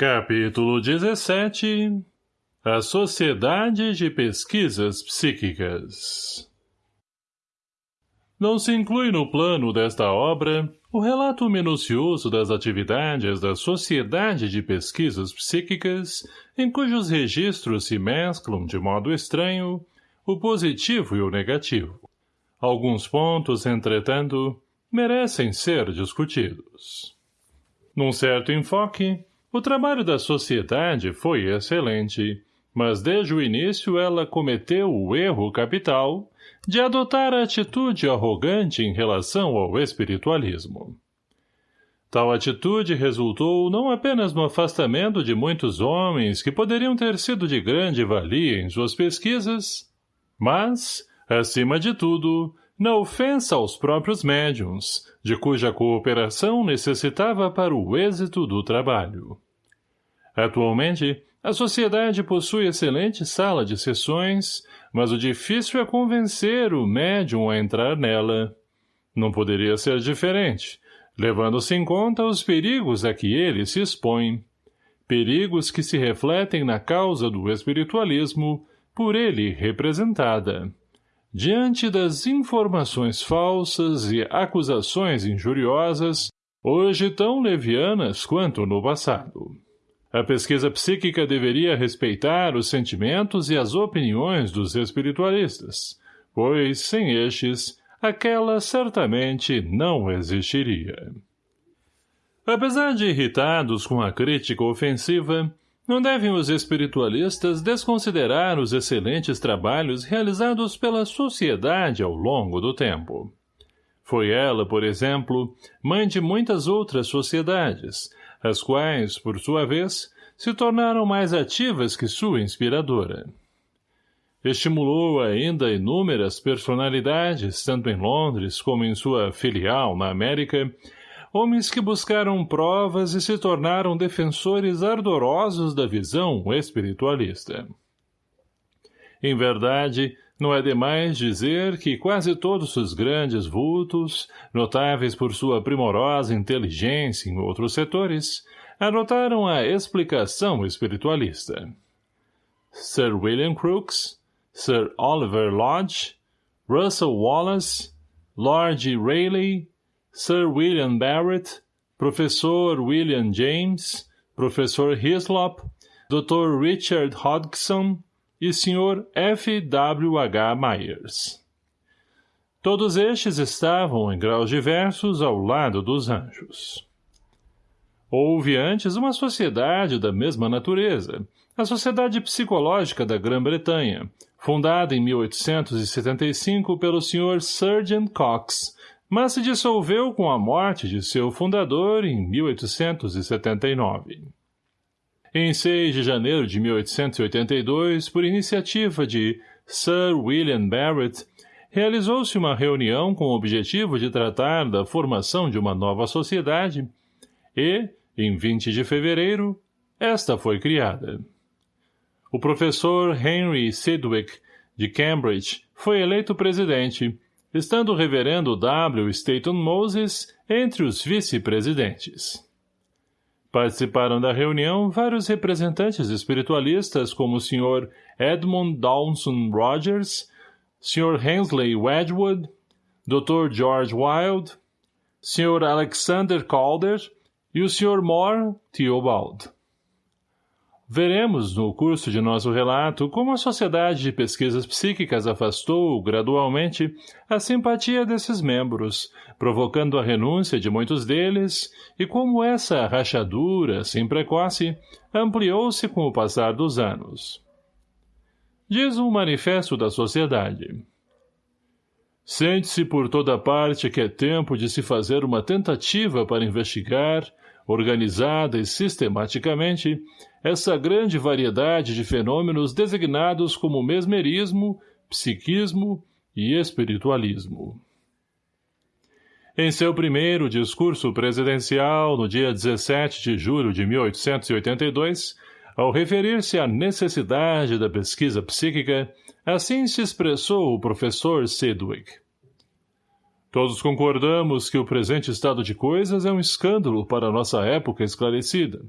Capítulo 17 A Sociedade de Pesquisas Psíquicas Não se inclui no plano desta obra o relato minucioso das atividades da Sociedade de Pesquisas Psíquicas, em cujos registros se mesclam de modo estranho o positivo e o negativo. Alguns pontos, entretanto, merecem ser discutidos. Num certo enfoque, o trabalho da sociedade foi excelente, mas desde o início ela cometeu o erro capital de adotar a atitude arrogante em relação ao espiritualismo. Tal atitude resultou não apenas no afastamento de muitos homens que poderiam ter sido de grande valia em suas pesquisas, mas, acima de tudo, na ofensa aos próprios médiums, de cuja cooperação necessitava para o êxito do trabalho. Atualmente, a sociedade possui excelente sala de sessões, mas o difícil é convencer o médium a entrar nela. Não poderia ser diferente, levando-se em conta os perigos a que ele se expõe. Perigos que se refletem na causa do espiritualismo, por ele representada. Diante das informações falsas e acusações injuriosas, hoje tão levianas quanto no passado. A pesquisa psíquica deveria respeitar os sentimentos e as opiniões dos espiritualistas, pois, sem estes, aquela certamente não existiria. Apesar de irritados com a crítica ofensiva, não devem os espiritualistas desconsiderar os excelentes trabalhos realizados pela sociedade ao longo do tempo. Foi ela, por exemplo, mãe de muitas outras sociedades, as quais, por sua vez, se tornaram mais ativas que sua inspiradora. Estimulou ainda inúmeras personalidades, tanto em Londres como em sua filial na América, homens que buscaram provas e se tornaram defensores ardorosos da visão espiritualista. Em verdade, não é demais dizer que quase todos os grandes vultos, notáveis por sua primorosa inteligência em outros setores, anotaram a explicação espiritualista. Sir William Crookes, Sir Oliver Lodge, Russell Wallace, Lord Rayleigh, Sir William Barrett, Professor William James, Professor Hislop, Dr. Richard Hodgson e Sr. F. W. H. Myers. Todos estes estavam, em graus diversos, ao lado dos anjos. Houve antes uma sociedade da mesma natureza, a Sociedade Psicológica da Grã-Bretanha, fundada em 1875 pelo Sr. Sergeant Cox, mas se dissolveu com a morte de seu fundador em 1879. Em 6 de janeiro de 1882, por iniciativa de Sir William Barrett, realizou-se uma reunião com o objetivo de tratar da formação de uma nova sociedade e, em 20 de fevereiro, esta foi criada. O professor Henry Sidwick, de Cambridge, foi eleito presidente estando o reverendo W. Staton Moses entre os vice-presidentes. Participaram da reunião vários representantes espiritualistas como o Sr. Edmund Dawson Rogers, Sr. Hensley Wedgwood, Dr. George Wilde, Sr. Alexander Calder e o Sr. Moore Theobald. Veremos, no curso de nosso relato, como a Sociedade de Pesquisas Psíquicas afastou, gradualmente, a simpatia desses membros, provocando a renúncia de muitos deles, e como essa rachadura, assim precoce, ampliou-se com o passar dos anos. Diz um manifesto da Sociedade. Sente-se por toda parte que é tempo de se fazer uma tentativa para investigar, organizada e sistematicamente, essa grande variedade de fenômenos designados como mesmerismo, psiquismo e espiritualismo. Em seu primeiro discurso presidencial, no dia 17 de julho de 1882, ao referir-se à necessidade da pesquisa psíquica, assim se expressou o professor Sidwick. Todos concordamos que o presente estado de coisas é um escândalo para nossa época esclarecida,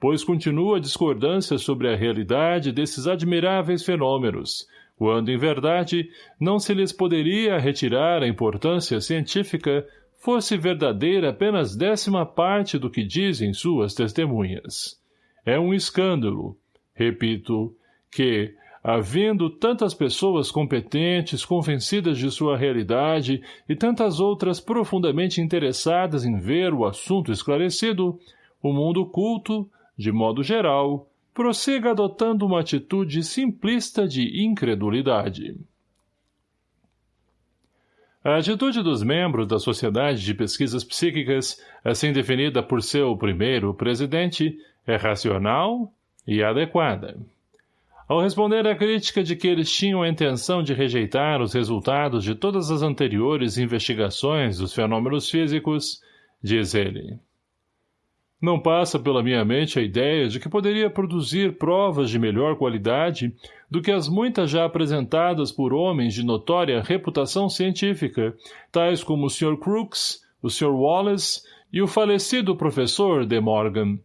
pois continua a discordância sobre a realidade desses admiráveis fenômenos, quando, em verdade, não se lhes poderia retirar a importância científica fosse verdadeira apenas décima parte do que dizem suas testemunhas. É um escândalo, repito, que, havendo tantas pessoas competentes, convencidas de sua realidade e tantas outras profundamente interessadas em ver o assunto esclarecido, o mundo culto, de modo geral, prossiga adotando uma atitude simplista de incredulidade. A atitude dos membros da Sociedade de Pesquisas Psíquicas, assim definida por seu primeiro presidente, é racional e adequada. Ao responder à crítica de que eles tinham a intenção de rejeitar os resultados de todas as anteriores investigações dos fenômenos físicos, diz ele, não passa pela minha mente a ideia de que poderia produzir provas de melhor qualidade do que as muitas já apresentadas por homens de notória reputação científica, tais como o Sr. Crookes, o Sr. Wallace e o falecido professor De Morgan.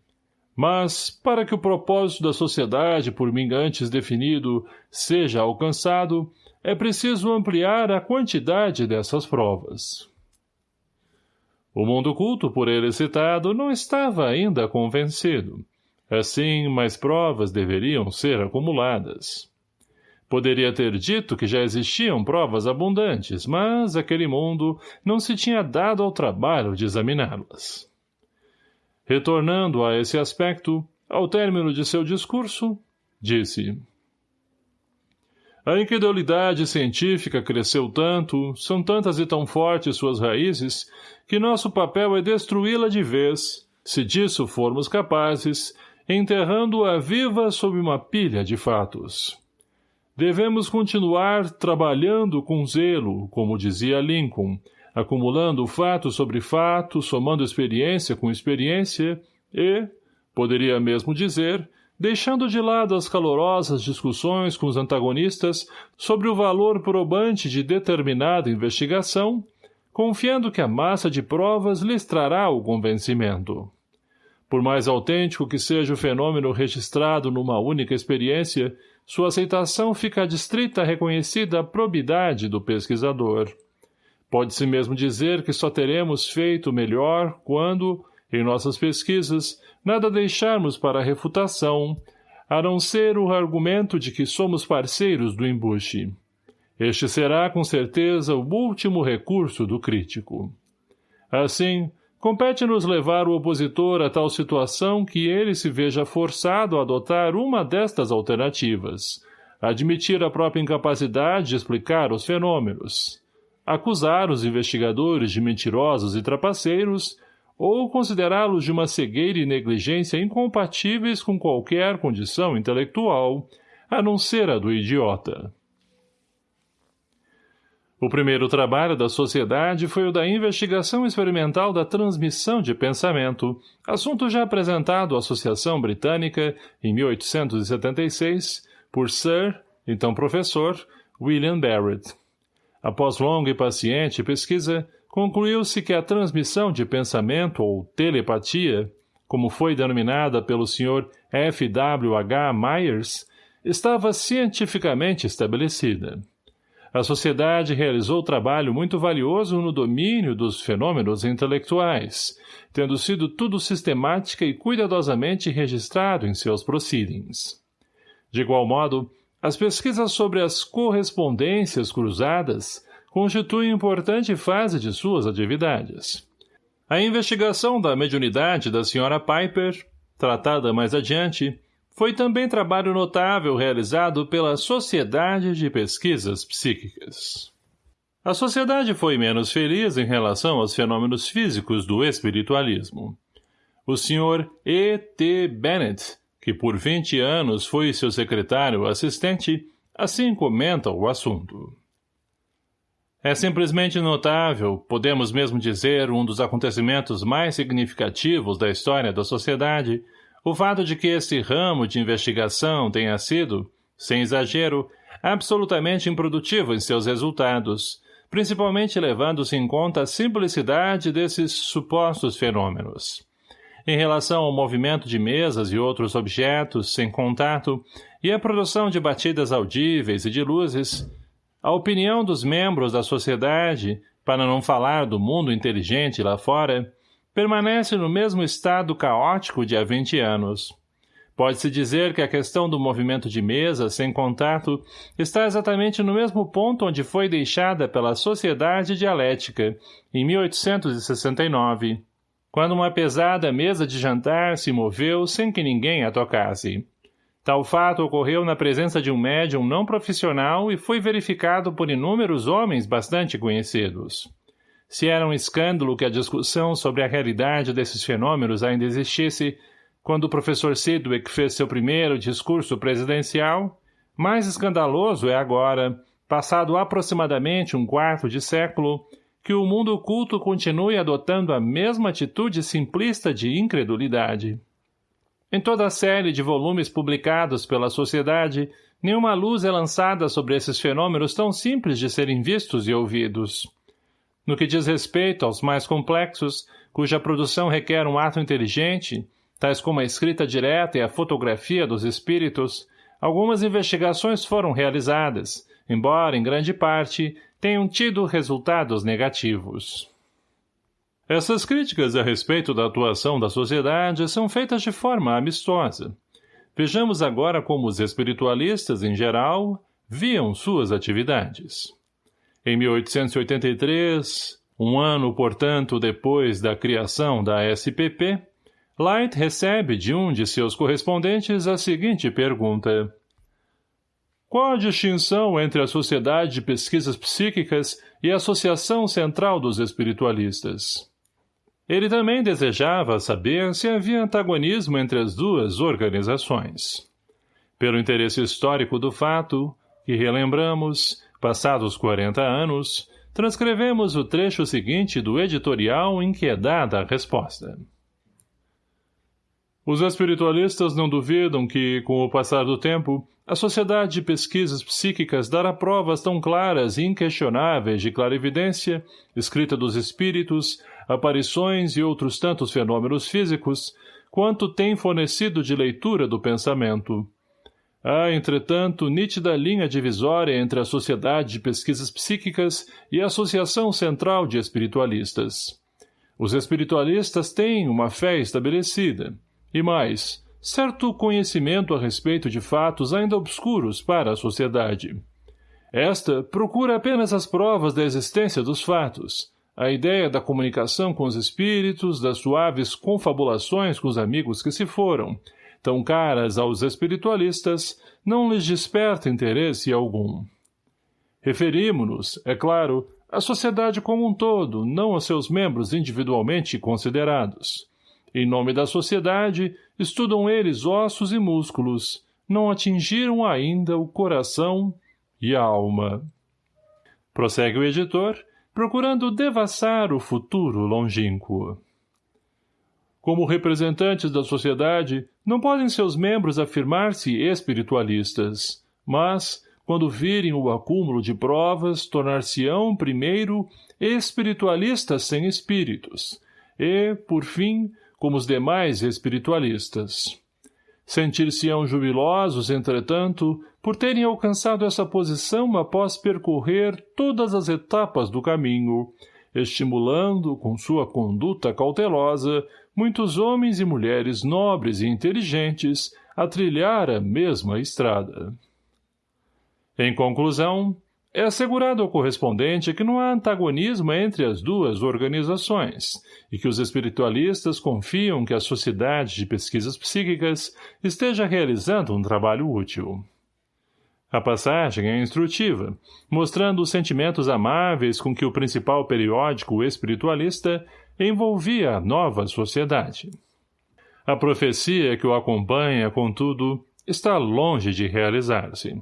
Mas, para que o propósito da sociedade por mim antes definido seja alcançado, é preciso ampliar a quantidade dessas provas. O mundo culto por ele citado não estava ainda convencido. Assim, mais provas deveriam ser acumuladas. Poderia ter dito que já existiam provas abundantes, mas aquele mundo não se tinha dado ao trabalho de examiná-las. Retornando a esse aspecto, ao término de seu discurso, disse a incredulidade científica cresceu tanto, são tantas e tão fortes suas raízes, que nosso papel é destruí-la de vez, se disso formos capazes, enterrando-a viva sob uma pilha de fatos. Devemos continuar trabalhando com zelo, como dizia Lincoln, acumulando fato sobre fato, somando experiência com experiência e, poderia mesmo dizer, deixando de lado as calorosas discussões com os antagonistas sobre o valor probante de determinada investigação, confiando que a massa de provas lhes trará o convencimento. Por mais autêntico que seja o fenômeno registrado numa única experiência, sua aceitação fica distrita à reconhecida probidade do pesquisador. Pode-se mesmo dizer que só teremos feito melhor quando, em nossas pesquisas, nada deixarmos para a refutação, a não ser o argumento de que somos parceiros do embuste. Este será, com certeza, o último recurso do crítico. Assim, compete-nos levar o opositor a tal situação que ele se veja forçado a adotar uma destas alternativas, admitir a própria incapacidade de explicar os fenômenos, acusar os investigadores de mentirosos e trapaceiros ou considerá-los de uma cegueira e negligência incompatíveis com qualquer condição intelectual, a não ser a do idiota. O primeiro trabalho da sociedade foi o da investigação experimental da transmissão de pensamento, assunto já apresentado à Associação Britânica, em 1876, por Sir, então professor, William Barrett. Após longa e paciente pesquisa, concluiu-se que a transmissão de pensamento ou telepatia, como foi denominada pelo Sr. F. W. H. Myers, estava cientificamente estabelecida. A sociedade realizou trabalho muito valioso no domínio dos fenômenos intelectuais, tendo sido tudo sistemática e cuidadosamente registrado em seus proceedings. De igual modo, as pesquisas sobre as correspondências cruzadas constitui importante fase de suas atividades. A investigação da mediunidade da Sra. Piper, tratada mais adiante, foi também trabalho notável realizado pela Sociedade de Pesquisas Psíquicas. A sociedade foi menos feliz em relação aos fenômenos físicos do espiritualismo. O Sr. E. T. Bennett, que por 20 anos foi seu secretário assistente, assim comenta o assunto. É simplesmente notável, podemos mesmo dizer um dos acontecimentos mais significativos da história da sociedade, o fato de que esse ramo de investigação tenha sido, sem exagero, absolutamente improdutivo em seus resultados, principalmente levando-se em conta a simplicidade desses supostos fenômenos. Em relação ao movimento de mesas e outros objetos sem contato e a produção de batidas audíveis e de luzes, a opinião dos membros da sociedade, para não falar do mundo inteligente lá fora, permanece no mesmo estado caótico de há 20 anos. Pode-se dizer que a questão do movimento de mesa sem contato está exatamente no mesmo ponto onde foi deixada pela Sociedade Dialética, em 1869, quando uma pesada mesa de jantar se moveu sem que ninguém a tocasse. Tal fato ocorreu na presença de um médium não profissional e foi verificado por inúmeros homens bastante conhecidos. Se era um escândalo que a discussão sobre a realidade desses fenômenos ainda existisse, quando o professor Sidwick fez seu primeiro discurso presidencial, mais escandaloso é agora, passado aproximadamente um quarto de século, que o mundo oculto continue adotando a mesma atitude simplista de incredulidade. Em toda a série de volumes publicados pela sociedade, nenhuma luz é lançada sobre esses fenômenos tão simples de serem vistos e ouvidos. No que diz respeito aos mais complexos, cuja produção requer um ato inteligente, tais como a escrita direta e a fotografia dos espíritos, algumas investigações foram realizadas, embora, em grande parte, tenham tido resultados negativos. Essas críticas a respeito da atuação da sociedade são feitas de forma amistosa. Vejamos agora como os espiritualistas, em geral, viam suas atividades. Em 1883, um ano, portanto, depois da criação da SPP, Light recebe de um de seus correspondentes a seguinte pergunta. Qual a distinção entre a Sociedade de Pesquisas Psíquicas e a Associação Central dos Espiritualistas? Ele também desejava saber se havia antagonismo entre as duas organizações. Pelo interesse histórico do fato, que relembramos, passados 40 anos, transcrevemos o trecho seguinte do editorial em que é dada a resposta. Os espiritualistas não duvidam que, com o passar do tempo, a Sociedade de Pesquisas Psíquicas dará provas tão claras e inquestionáveis de clarividência, escrita dos espíritos, aparições e outros tantos fenômenos físicos, quanto tem fornecido de leitura do pensamento. Há, entretanto, nítida linha divisória entre a Sociedade de Pesquisas Psíquicas e a Associação Central de Espiritualistas. Os espiritualistas têm uma fé estabelecida, e mais, certo conhecimento a respeito de fatos ainda obscuros para a sociedade. Esta procura apenas as provas da existência dos fatos, a ideia da comunicação com os espíritos, das suaves confabulações com os amigos que se foram, tão caras aos espiritualistas, não lhes desperta interesse algum. Referimo-nos, é claro, à sociedade como um todo, não a seus membros individualmente considerados. Em nome da sociedade, estudam eles ossos e músculos, não atingiram ainda o coração e a alma. Prossegue o editor, procurando devassar o futuro longínquo. Como representantes da sociedade, não podem seus membros afirmar-se espiritualistas, mas, quando virem o acúmulo de provas, tornar-se-ão, primeiro, espiritualistas sem espíritos, e, por fim, como os demais espiritualistas. Sentir-se-ão jubilosos, entretanto, por terem alcançado essa posição após percorrer todas as etapas do caminho, estimulando, com sua conduta cautelosa, muitos homens e mulheres nobres e inteligentes a trilhar a mesma estrada. Em conclusão, é assegurado ao correspondente que não há antagonismo entre as duas organizações e que os espiritualistas confiam que a Sociedade de Pesquisas Psíquicas esteja realizando um trabalho útil. A passagem é instrutiva, mostrando os sentimentos amáveis com que o principal periódico espiritualista envolvia a nova sociedade. A profecia que o acompanha, contudo, está longe de realizar-se.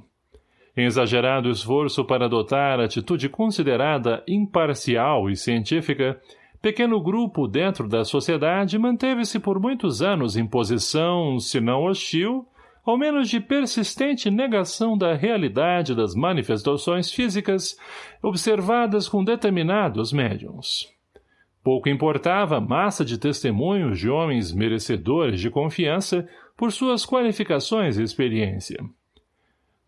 Em exagerado esforço para adotar atitude considerada imparcial e científica, pequeno grupo dentro da sociedade manteve-se por muitos anos em posição, se não hostil, ao menos de persistente negação da realidade das manifestações físicas observadas com determinados médiums. Pouco importava a massa de testemunhos de homens merecedores de confiança por suas qualificações e experiência.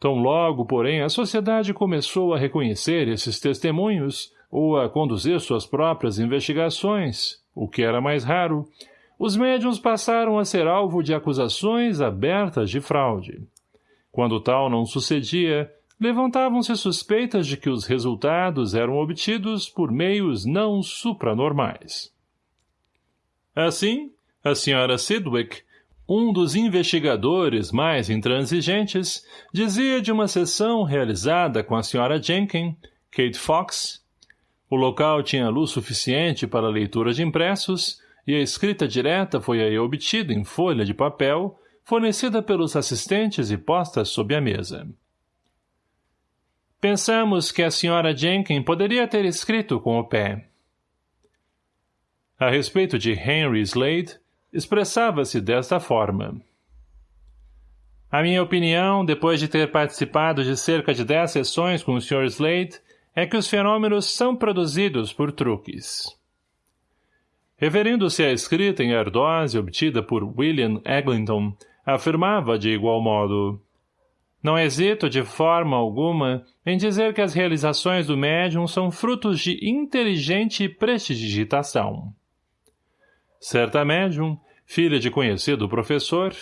Tão logo, porém, a sociedade começou a reconhecer esses testemunhos ou a conduzir suas próprias investigações, o que era mais raro, os médiums passaram a ser alvo de acusações abertas de fraude. Quando tal não sucedia, levantavam-se suspeitas de que os resultados eram obtidos por meios não supranormais. Assim, a senhora Sidwick, um dos investigadores mais intransigentes, dizia de uma sessão realizada com a senhora Jenkins, Kate Fox. O local tinha luz suficiente para a leitura de impressos e a escrita direta foi aí obtida em folha de papel, fornecida pelos assistentes e posta sob a mesa. Pensamos que a senhora Jenkins poderia ter escrito com o pé. A respeito de Henry Slade, expressava-se desta forma. A minha opinião, depois de ter participado de cerca de dez sessões com o Sr. Slade, é que os fenômenos são produzidos por truques. Referindo-se à escrita em ardose obtida por William Eglinton, afirmava de igual modo não hesito de forma alguma em dizer que as realizações do médium são frutos de inteligente prestidigitação. Certa médium, filha de conhecido professor,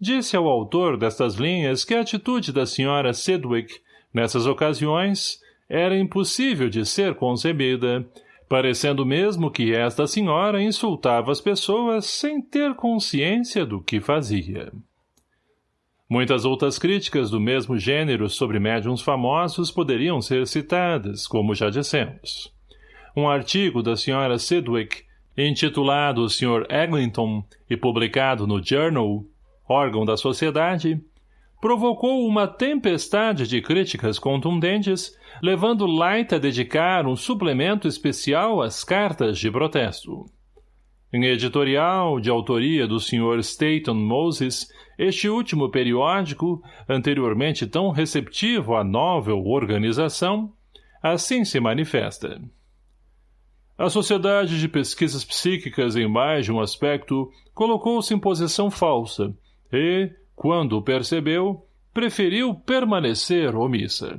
disse ao autor destas linhas que a atitude da senhora Sedwick, nessas ocasiões, era impossível de ser concebida, parecendo mesmo que esta senhora insultava as pessoas sem ter consciência do que fazia. Muitas outras críticas do mesmo gênero sobre médiums famosos poderiam ser citadas, como já dissemos. Um artigo da Sra. Sidwick, intitulado Sr. Eglinton e publicado no Journal, órgão da sociedade, provocou uma tempestade de críticas contundentes, levando Light a dedicar um suplemento especial às cartas de protesto. Em editorial, de autoria do Sr. Staton Moses, este último periódico, anteriormente tão receptivo à novel organização, assim se manifesta. A Sociedade de Pesquisas Psíquicas, em mais de um aspecto, colocou-se em posição falsa e, quando percebeu, preferiu permanecer omissa.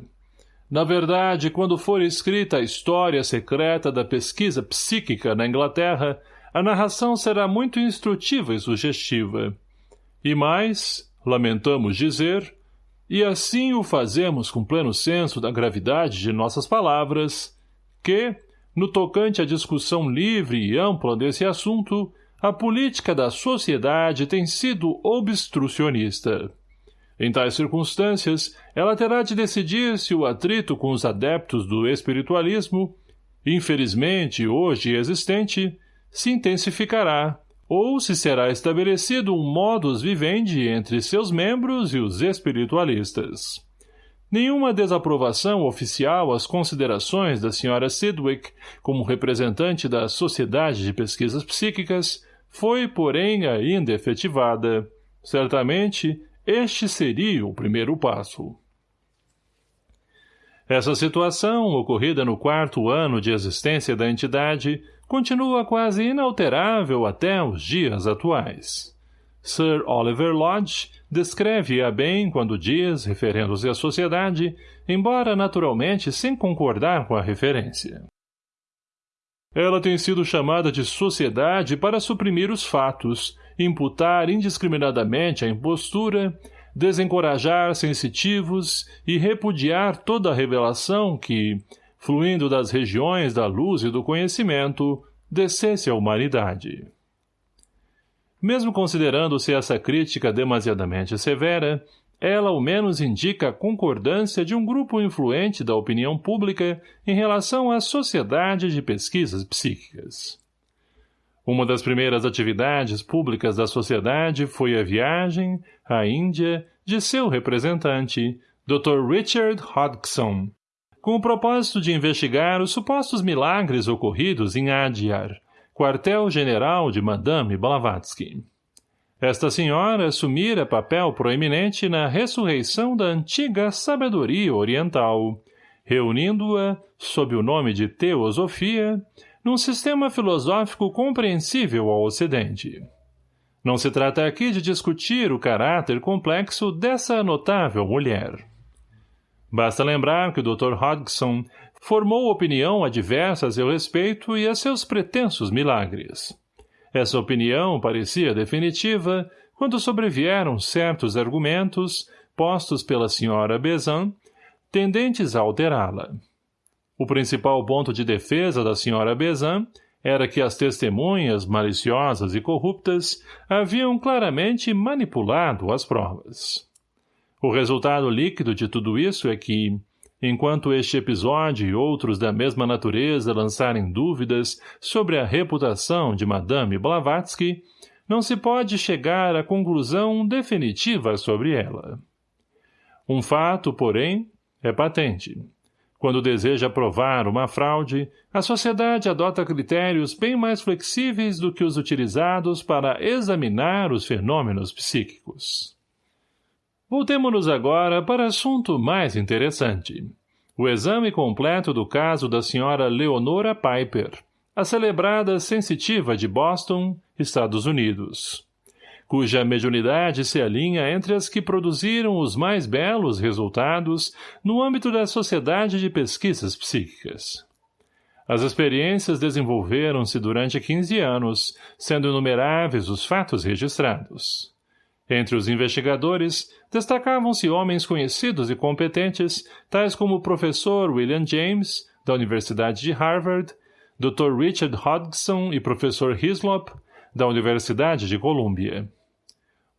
Na verdade, quando for escrita a história secreta da pesquisa psíquica na Inglaterra, a narração será muito instrutiva e sugestiva. E mais, lamentamos dizer, e assim o fazemos com pleno senso da gravidade de nossas palavras, que, no tocante à discussão livre e ampla desse assunto, a política da sociedade tem sido obstrucionista. Em tais circunstâncias, ela terá de decidir se o atrito com os adeptos do espiritualismo, infelizmente hoje existente, se intensificará, ou se será estabelecido um modus vivendi entre seus membros e os espiritualistas. Nenhuma desaprovação oficial às considerações da Sra. Sidwick como representante da Sociedade de Pesquisas Psíquicas foi, porém, ainda efetivada. Certamente, este seria o primeiro passo. Essa situação, ocorrida no quarto ano de existência da entidade, continua quase inalterável até os dias atuais. Sir Oliver Lodge descreve-a bem quando diz, referendo-se à sociedade, embora naturalmente sem concordar com a referência. Ela tem sido chamada de sociedade para suprimir os fatos, imputar indiscriminadamente a impostura, desencorajar sensitivos e repudiar toda a revelação que, fluindo das regiões da luz e do conhecimento, descesse à humanidade. Mesmo considerando-se essa crítica demasiadamente severa, ela ao menos indica a concordância de um grupo influente da opinião pública em relação à Sociedade de Pesquisas Psíquicas. Uma das primeiras atividades públicas da sociedade foi a viagem, à Índia, de seu representante, Dr. Richard Hodgson, com o propósito de investigar os supostos milagres ocorridos em Adyar, quartel-general de Madame Blavatsky. Esta senhora assumira papel proeminente na ressurreição da antiga sabedoria oriental, reunindo-a, sob o nome de teosofia, num sistema filosófico compreensível ao Ocidente. Não se trata aqui de discutir o caráter complexo dessa notável mulher. Basta lembrar que o Dr. Hodgson formou opinião adversa a seu respeito e a seus pretensos milagres. Essa opinião parecia definitiva quando sobrevieram certos argumentos postos pela senhora Bezan, tendentes a alterá-la. O principal ponto de defesa da senhora Bezan era que as testemunhas maliciosas e corruptas haviam claramente manipulado as provas. O resultado líquido de tudo isso é que, enquanto este episódio e outros da mesma natureza lançarem dúvidas sobre a reputação de Madame Blavatsky, não se pode chegar à conclusão definitiva sobre ela. Um fato, porém, é patente. Quando deseja provar uma fraude, a sociedade adota critérios bem mais flexíveis do que os utilizados para examinar os fenômenos psíquicos. Voltemos-nos agora para assunto mais interessante. O exame completo do caso da senhora Leonora Piper, a celebrada sensitiva de Boston, Estados Unidos cuja mediunidade se alinha entre as que produziram os mais belos resultados no âmbito da Sociedade de Pesquisas Psíquicas. As experiências desenvolveram-se durante 15 anos, sendo inumeráveis os fatos registrados. Entre os investigadores, destacavam-se homens conhecidos e competentes, tais como o professor William James, da Universidade de Harvard, Dr. Richard Hodgson e professor Hislop, da Universidade de Colômbia.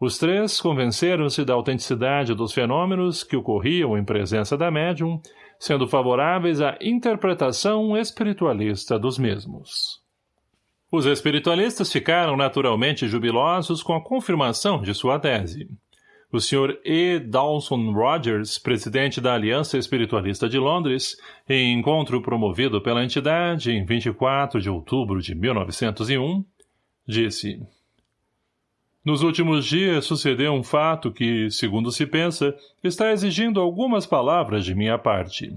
Os três convenceram-se da autenticidade dos fenômenos que ocorriam em presença da médium, sendo favoráveis à interpretação espiritualista dos mesmos. Os espiritualistas ficaram naturalmente jubilosos com a confirmação de sua tese. O Sr. E. Dawson Rogers, presidente da Aliança Espiritualista de Londres, em encontro promovido pela entidade em 24 de outubro de 1901, disse nos últimos dias sucedeu um fato que, segundo se pensa, está exigindo algumas palavras de minha parte.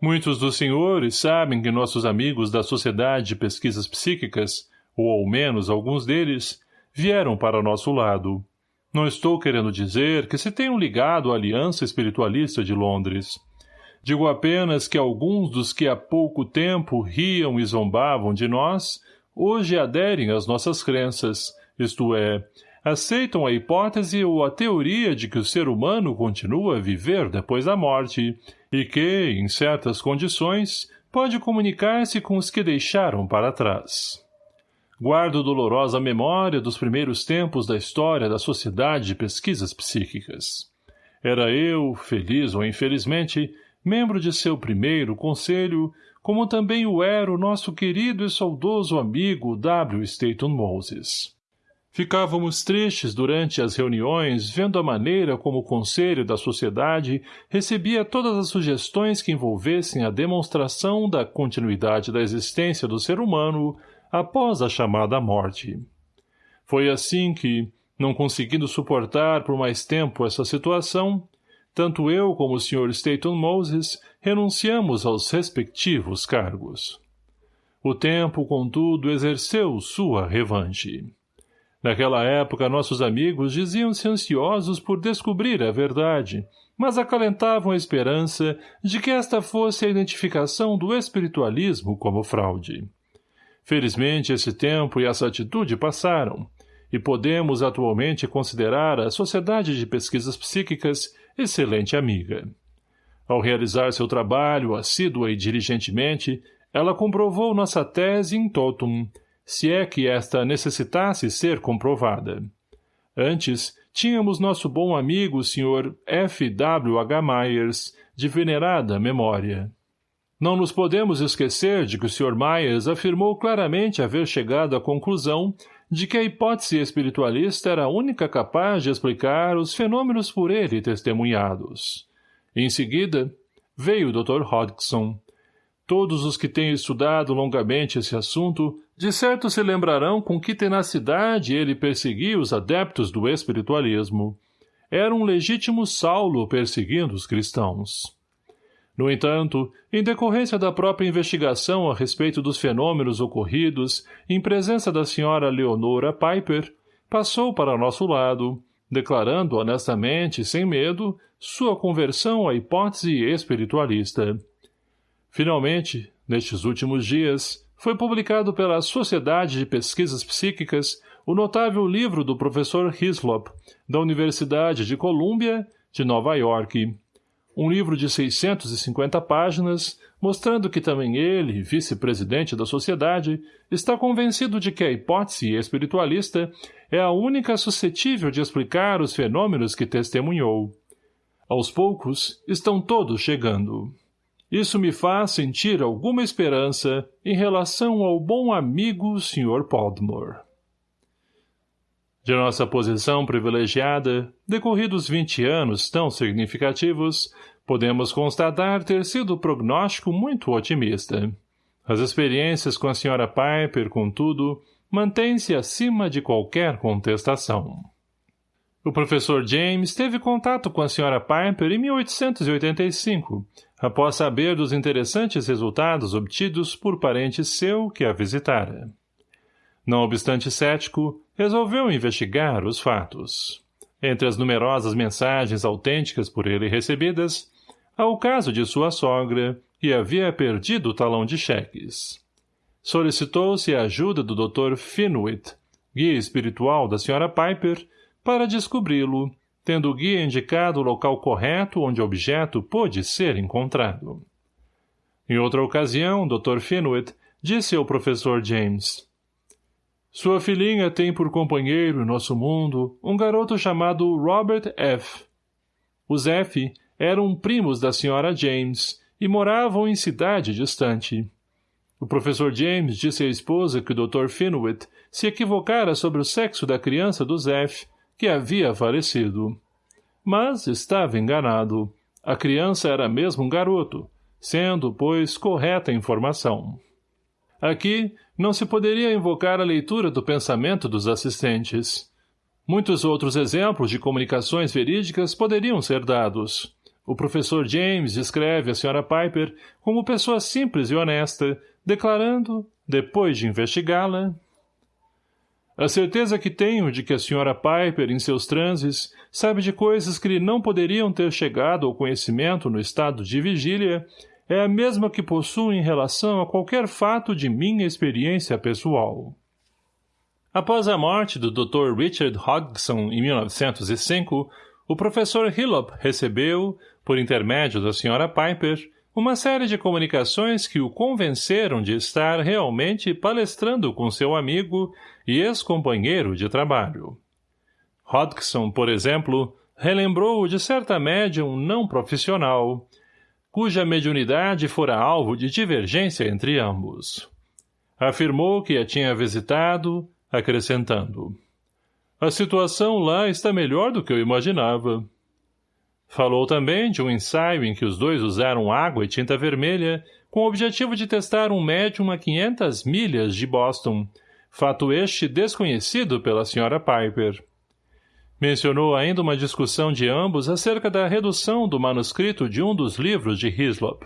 Muitos dos senhores sabem que nossos amigos da Sociedade de Pesquisas Psíquicas, ou ao menos alguns deles, vieram para nosso lado. Não estou querendo dizer que se tenham ligado à Aliança Espiritualista de Londres. Digo apenas que alguns dos que há pouco tempo riam e zombavam de nós, hoje aderem às nossas crenças, isto é, aceitam a hipótese ou a teoria de que o ser humano continua a viver depois da morte e que, em certas condições, pode comunicar-se com os que deixaram para trás. Guardo dolorosa memória dos primeiros tempos da história da Sociedade de Pesquisas Psíquicas. Era eu, feliz ou infelizmente, membro de seu primeiro conselho, como também o era o nosso querido e saudoso amigo W. Staton Moses. Ficávamos tristes durante as reuniões, vendo a maneira como o Conselho da Sociedade recebia todas as sugestões que envolvessem a demonstração da continuidade da existência do ser humano após a chamada morte. Foi assim que, não conseguindo suportar por mais tempo essa situação, tanto eu como o Sr. Staton Moses renunciamos aos respectivos cargos. O tempo, contudo, exerceu sua revanche. Naquela época, nossos amigos diziam-se ansiosos por descobrir a verdade, mas acalentavam a esperança de que esta fosse a identificação do espiritualismo como fraude. Felizmente, esse tempo e essa atitude passaram, e podemos atualmente considerar a Sociedade de Pesquisas Psíquicas excelente amiga. Ao realizar seu trabalho, assídua e diligentemente, ela comprovou nossa tese em totum, se é que esta necessitasse ser comprovada. Antes, tínhamos nosso bom amigo o Sr. F. W. H. Myers, de venerada memória. Não nos podemos esquecer de que o Sr. Myers afirmou claramente haver chegado à conclusão de que a hipótese espiritualista era a única capaz de explicar os fenômenos por ele testemunhados. Em seguida, veio o Dr. Hodgson. Todos os que têm estudado longamente esse assunto de certo se lembrarão com que tenacidade ele perseguia os adeptos do espiritualismo. Era um legítimo Saulo perseguindo os cristãos. No entanto, em decorrência da própria investigação a respeito dos fenômenos ocorridos em presença da senhora Leonora Piper, passou para nosso lado, declarando honestamente, sem medo, sua conversão à hipótese espiritualista. Finalmente, nestes últimos dias, foi publicado pela Sociedade de Pesquisas Psíquicas o notável livro do professor Hislop, da Universidade de Colômbia, de Nova York. Um livro de 650 páginas, mostrando que também ele, vice-presidente da sociedade, está convencido de que a hipótese espiritualista é a única suscetível de explicar os fenômenos que testemunhou. Aos poucos, estão todos chegando. Isso me faz sentir alguma esperança em relação ao bom amigo Sr. Podmore. De nossa posição privilegiada, decorridos vinte anos tão significativos, podemos constatar ter sido o prognóstico muito otimista. As experiências com a Sra. Piper, contudo, mantêm-se acima de qualquer contestação. O professor James teve contato com a Sra. Piper em 1885, após saber dos interessantes resultados obtidos por parente seu que a visitara. Não obstante cético, resolveu investigar os fatos. Entre as numerosas mensagens autênticas por ele recebidas, há o caso de sua sogra, que havia perdido o talão de cheques. Solicitou-se a ajuda do Dr. Finwit, guia espiritual da Sra. Piper, para descobri-lo tendo o guia indicado o local correto onde o objeto pôde ser encontrado. Em outra ocasião, Dr. Finwit disse ao professor James, Sua filhinha tem por companheiro em nosso mundo um garoto chamado Robert F. Os F eram primos da senhora James e moravam em cidade distante. O professor James disse à esposa que o Dr. Finwit se equivocara sobre o sexo da criança dos F que havia falecido. Mas estava enganado. A criança era mesmo um garoto, sendo, pois, correta a informação. Aqui, não se poderia invocar a leitura do pensamento dos assistentes. Muitos outros exemplos de comunicações verídicas poderiam ser dados. O professor James descreve a Sra. Piper como pessoa simples e honesta, declarando, depois de investigá-la, a certeza que tenho de que a senhora Piper, em seus transes, sabe de coisas que lhe não poderiam ter chegado ao conhecimento no estado de vigília, é a mesma que possuo em relação a qualquer fato de minha experiência pessoal. Após a morte do Dr. Richard Hodgson em 1905, o professor Hillop recebeu, por intermédio da senhora Piper, uma série de comunicações que o convenceram de estar realmente palestrando com seu amigo e ex-companheiro de trabalho. Hodgson, por exemplo, relembrou de certa médium não profissional, cuja mediunidade fora alvo de divergência entre ambos. Afirmou que a tinha visitado, acrescentando. A situação lá está melhor do que eu imaginava. Falou também de um ensaio em que os dois usaram água e tinta vermelha com o objetivo de testar um médium a 500 milhas de Boston, fato este desconhecido pela Sra. Piper. Mencionou ainda uma discussão de ambos acerca da redução do manuscrito de um dos livros de Hislop.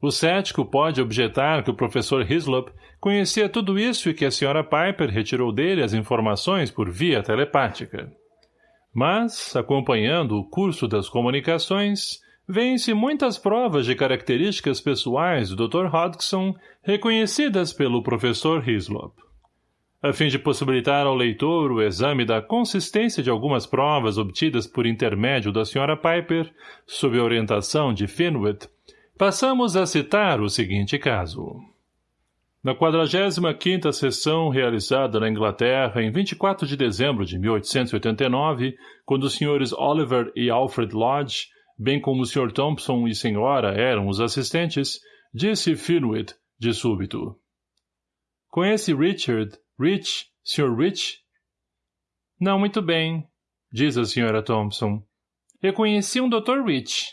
O cético pode objetar que o professor Hislop conhecia tudo isso e que a Sra. Piper retirou dele as informações por via telepática. Mas, acompanhando o curso das comunicações, vêem-se muitas provas de características pessoais do Dr. Hodgson reconhecidas pelo professor Hislop. A fim de possibilitar ao leitor o exame da consistência de algumas provas obtidas por intermédio da Sra. Piper, sob a orientação de Finwit, passamos a citar o seguinte caso. Na 45ª sessão realizada na Inglaterra em 24 de dezembro de 1889, quando os senhores Oliver e Alfred Lodge, bem como o Sr. Thompson e senhora eram os assistentes, disse Finwit, de súbito. Conhece Richard, Rich, Sr. Rich? Não muito bem, diz a senhora Thompson. Eu conheci um Dr. Rich.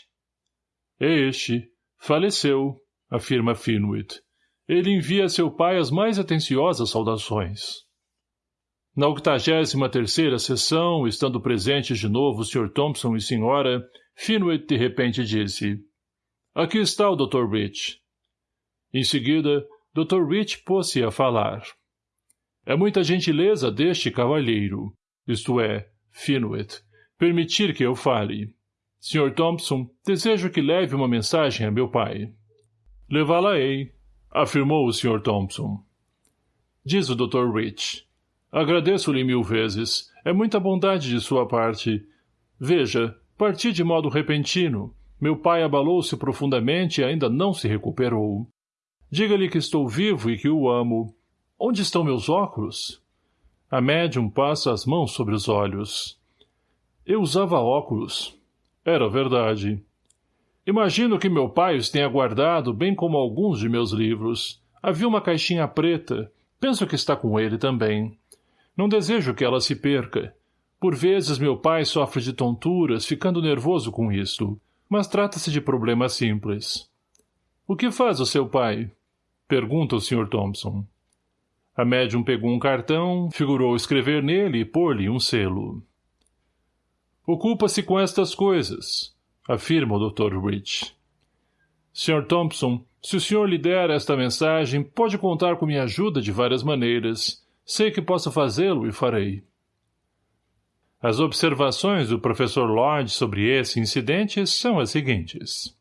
Este faleceu, afirma Finwit. Ele envia a seu pai as mais atenciosas saudações. Na octagésima terceira sessão, estando presentes de novo o Sr. Thompson e senhora, Finwit de repente disse, Aqui está o Dr. Rich. Em seguida, Dr. Rich pôs-se a falar. É muita gentileza deste cavalheiro, isto é, Finuet, permitir que eu fale. Sr. Thompson, desejo que leve uma mensagem a meu pai. Levá-la-ei, afirmou o Sr. Thompson. Diz o Dr. Rich. Agradeço-lhe mil vezes. É muita bondade de sua parte. Veja, parti de modo repentino. Meu pai abalou-se profundamente e ainda não se recuperou. Diga-lhe que estou vivo e que o amo. Onde estão meus óculos? A médium passa as mãos sobre os olhos. Eu usava óculos. Era verdade. Imagino que meu pai os tenha guardado, bem como alguns de meus livros. Havia uma caixinha preta. Penso que está com ele também. Não desejo que ela se perca. Por vezes meu pai sofre de tonturas, ficando nervoso com isto, mas trata-se de problema simples. O que faz o seu pai? Pergunta o Sr. Thompson. A médium pegou um cartão, figurou escrever nele e pôr-lhe um selo. Ocupa-se com estas coisas, afirma o Dr. Rich. Sr. Thompson, se o senhor lhe der esta mensagem, pode contar com minha ajuda de várias maneiras. Sei que posso fazê-lo e farei. As observações do professor Lodge sobre esse incidente são as seguintes.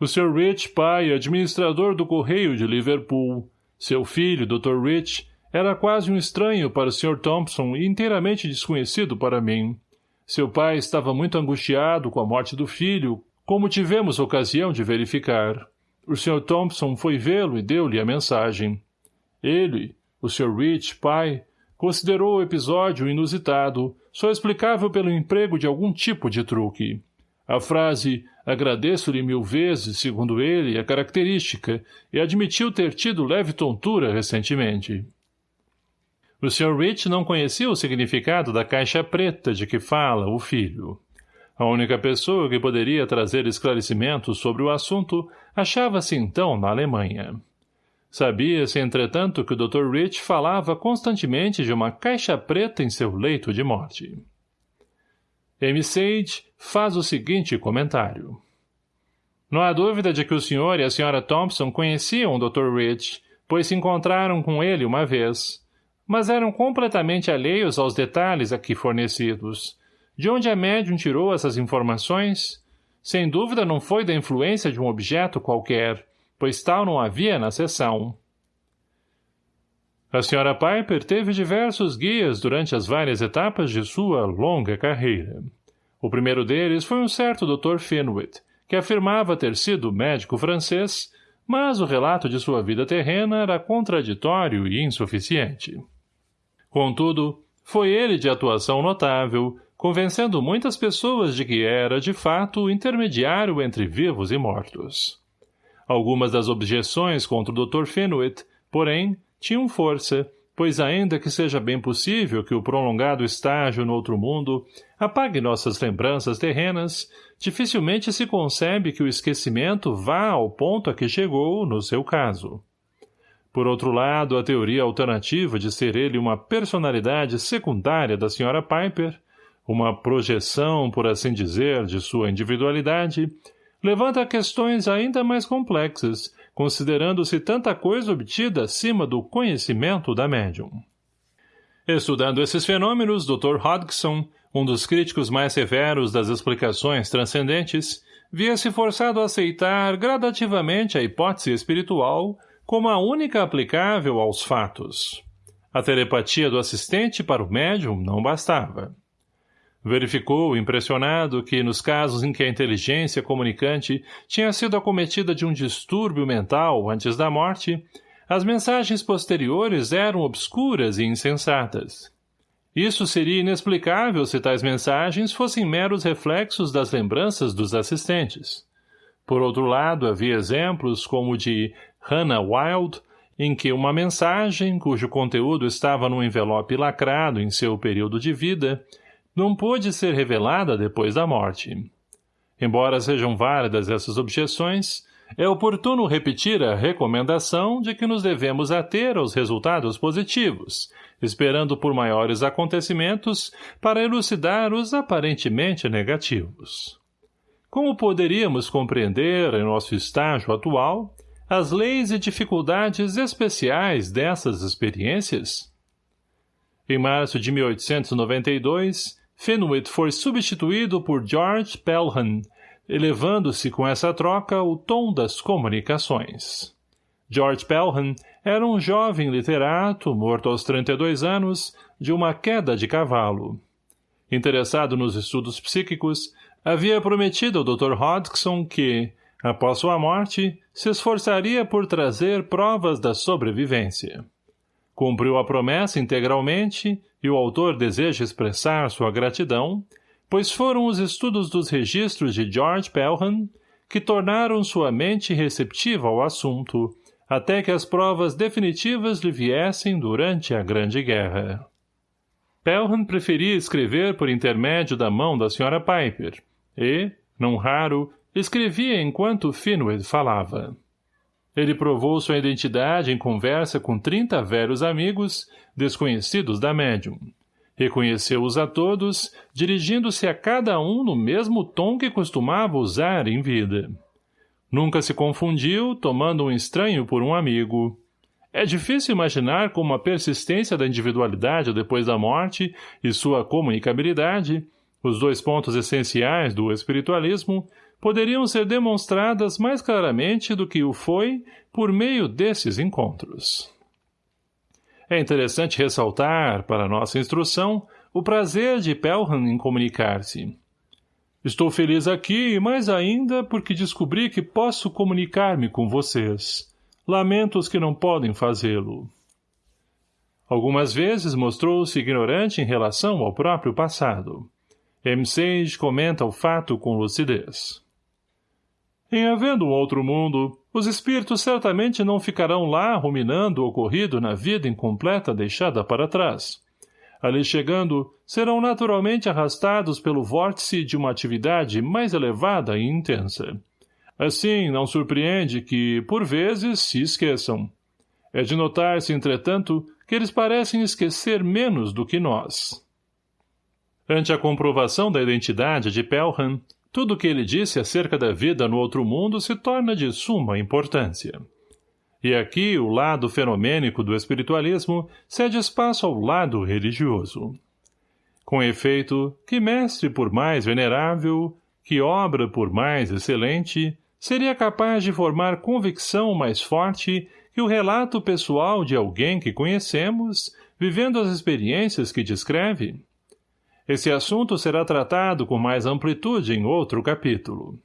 O Sr. Rich, pai, administrador do Correio de Liverpool, seu filho, Dr. Rich, era quase um estranho para o Sr. Thompson e inteiramente desconhecido para mim. Seu pai estava muito angustiado com a morte do filho, como tivemos ocasião de verificar. O Sr. Thompson foi vê-lo e deu-lhe a mensagem. Ele, o Sr. Rich, pai, considerou o episódio inusitado, só explicável pelo emprego de algum tipo de truque. A frase agradeço-lhe mil vezes, segundo ele, é característica, e admitiu ter tido leve tontura recentemente. O Sr. Rich não conhecia o significado da caixa preta de que fala o filho. A única pessoa que poderia trazer esclarecimentos sobre o assunto achava-se então na Alemanha. Sabia-se, entretanto, que o Dr. Rich falava constantemente de uma caixa preta em seu leito de morte. M. Sage faz o seguinte comentário. Não há dúvida de que o senhor e a senhora Thompson conheciam o Dr. Rich, pois se encontraram com ele uma vez, mas eram completamente alheios aos detalhes aqui fornecidos. De onde a médium tirou essas informações? Sem dúvida não foi da influência de um objeto qualquer, pois tal não havia na sessão. A senhora Piper teve diversos guias durante as várias etapas de sua longa carreira. O primeiro deles foi um certo Dr. Finwit, que afirmava ter sido médico francês, mas o relato de sua vida terrena era contraditório e insuficiente. Contudo, foi ele de atuação notável, convencendo muitas pessoas de que era, de fato, o intermediário entre vivos e mortos. Algumas das objeções contra o Dr. Fenwick, porém, tinham força, pois ainda que seja bem possível que o prolongado estágio no outro mundo apague nossas lembranças terrenas, dificilmente se concebe que o esquecimento vá ao ponto a que chegou no seu caso. Por outro lado, a teoria alternativa de ser ele uma personalidade secundária da Sra. Piper, uma projeção, por assim dizer, de sua individualidade, levanta questões ainda mais complexas, considerando-se tanta coisa obtida acima do conhecimento da médium. Estudando esses fenômenos, Dr. Hodgson, um dos críticos mais severos das explicações transcendentes, via-se forçado a aceitar gradativamente a hipótese espiritual como a única aplicável aos fatos. A telepatia do assistente para o médium não bastava. Verificou, impressionado, que, nos casos em que a inteligência comunicante tinha sido acometida de um distúrbio mental antes da morte, as mensagens posteriores eram obscuras e insensatas. Isso seria inexplicável se tais mensagens fossem meros reflexos das lembranças dos assistentes. Por outro lado, havia exemplos como o de Hannah Wild, em que uma mensagem, cujo conteúdo estava num envelope lacrado em seu período de vida, não pôde ser revelada depois da morte. Embora sejam válidas essas objeções, é oportuno repetir a recomendação de que nos devemos ater aos resultados positivos, esperando por maiores acontecimentos para elucidar os aparentemente negativos. como poderíamos compreender, em nosso estágio atual, as leis e dificuldades especiais dessas experiências? Em março de 1892, Fenwick foi substituído por George Pelham, elevando-se com essa troca o tom das comunicações. George Pelham era um jovem literato, morto aos 32 anos, de uma queda de cavalo. Interessado nos estudos psíquicos, havia prometido ao Dr. Hodgson que, após sua morte, se esforçaria por trazer provas da sobrevivência. Cumpriu a promessa integralmente e o autor deseja expressar sua gratidão, pois foram os estudos dos registros de George Pelham que tornaram sua mente receptiva ao assunto, até que as provas definitivas lhe viessem durante a Grande Guerra. Pelham preferia escrever por intermédio da mão da Sra. Piper, e, não raro, escrevia enquanto Finway falava. Ele provou sua identidade em conversa com trinta velhos amigos, desconhecidos da médium. Reconheceu-os a todos, dirigindo-se a cada um no mesmo tom que costumava usar em vida. Nunca se confundiu, tomando um estranho por um amigo. É difícil imaginar como a persistência da individualidade depois da morte e sua comunicabilidade, os dois pontos essenciais do espiritualismo, poderiam ser demonstradas mais claramente do que o foi por meio desses encontros. É interessante ressaltar, para nossa instrução, o prazer de Pelham em comunicar-se. Estou feliz aqui e mais ainda porque descobri que posso comunicar-me com vocês. Lamento os que não podem fazê-lo. Algumas vezes mostrou-se ignorante em relação ao próprio passado. M. Sage comenta o fato com lucidez. Em havendo outro mundo, os espíritos certamente não ficarão lá ruminando o ocorrido na vida incompleta deixada para trás. Ali chegando, serão naturalmente arrastados pelo vórtice de uma atividade mais elevada e intensa. Assim, não surpreende que, por vezes, se esqueçam. É de notar-se, entretanto, que eles parecem esquecer menos do que nós. Ante a comprovação da identidade de Pelham, tudo o que ele disse acerca da vida no outro mundo se torna de suma importância. E aqui o lado fenomênico do espiritualismo cede espaço ao lado religioso. Com efeito, que mestre por mais venerável, que obra por mais excelente, seria capaz de formar convicção mais forte que o relato pessoal de alguém que conhecemos, vivendo as experiências que descreve? Esse assunto será tratado com mais amplitude em outro capítulo.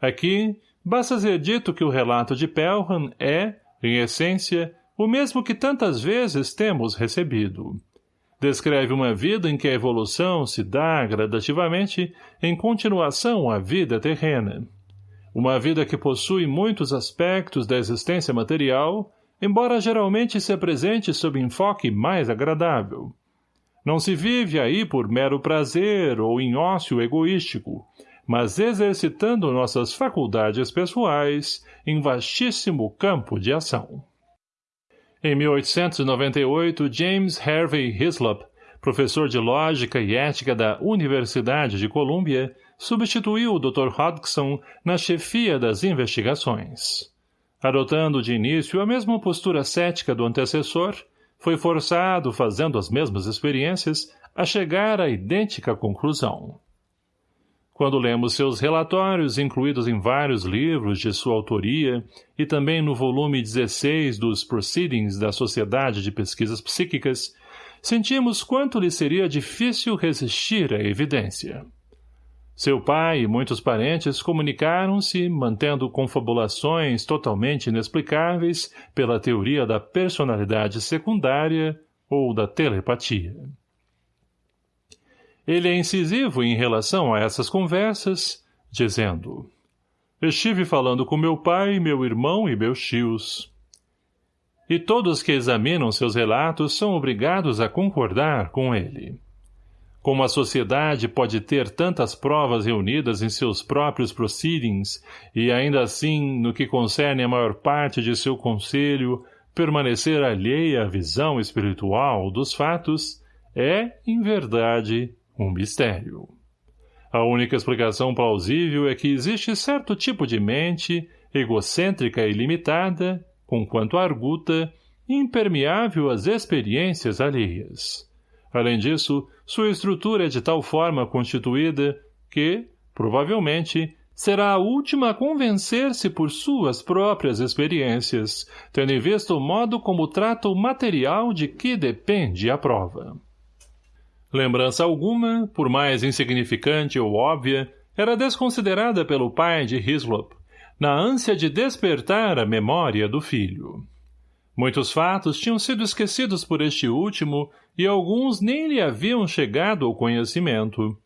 Aqui, basta ser dito que o relato de Pelham é, em essência, o mesmo que tantas vezes temos recebido. Descreve uma vida em que a evolução se dá gradativamente em continuação à vida terrena. Uma vida que possui muitos aspectos da existência material, embora geralmente se apresente sob enfoque mais agradável. Não se vive aí por mero prazer ou em ócio egoístico, mas exercitando nossas faculdades pessoais em vastíssimo campo de ação. Em 1898, James Harvey Hislop, professor de Lógica e Ética da Universidade de Colômbia, substituiu o Dr. Hodgson na chefia das investigações. Adotando de início a mesma postura cética do antecessor, foi forçado, fazendo as mesmas experiências, a chegar à idêntica conclusão. Quando lemos seus relatórios, incluídos em vários livros de sua autoria, e também no volume 16 dos Proceedings da Sociedade de Pesquisas Psíquicas, sentimos quanto lhe seria difícil resistir à evidência. Seu pai e muitos parentes comunicaram-se, mantendo confabulações totalmente inexplicáveis pela teoria da personalidade secundária ou da telepatia. Ele é incisivo em relação a essas conversas, dizendo Estive falando com meu pai, meu irmão e meus tios. E todos que examinam seus relatos são obrigados a concordar com ele. Como a sociedade pode ter tantas provas reunidas em seus próprios proceedings e, ainda assim, no que concerne a maior parte de seu conselho, permanecer alheia à visão espiritual dos fatos, é, em verdade, um mistério. A única explicação plausível é que existe certo tipo de mente, egocêntrica e limitada, conquanto arguta, impermeável às experiências alheias. Além disso, sua estrutura é de tal forma constituída que, provavelmente, será a última a convencer-se por suas próprias experiências, tendo em vista o modo como trata o material de que depende a prova. Lembrança alguma, por mais insignificante ou óbvia, era desconsiderada pelo pai de Hislop, na ânsia de despertar a memória do filho. Muitos fatos tinham sido esquecidos por este último e alguns nem lhe haviam chegado ao conhecimento.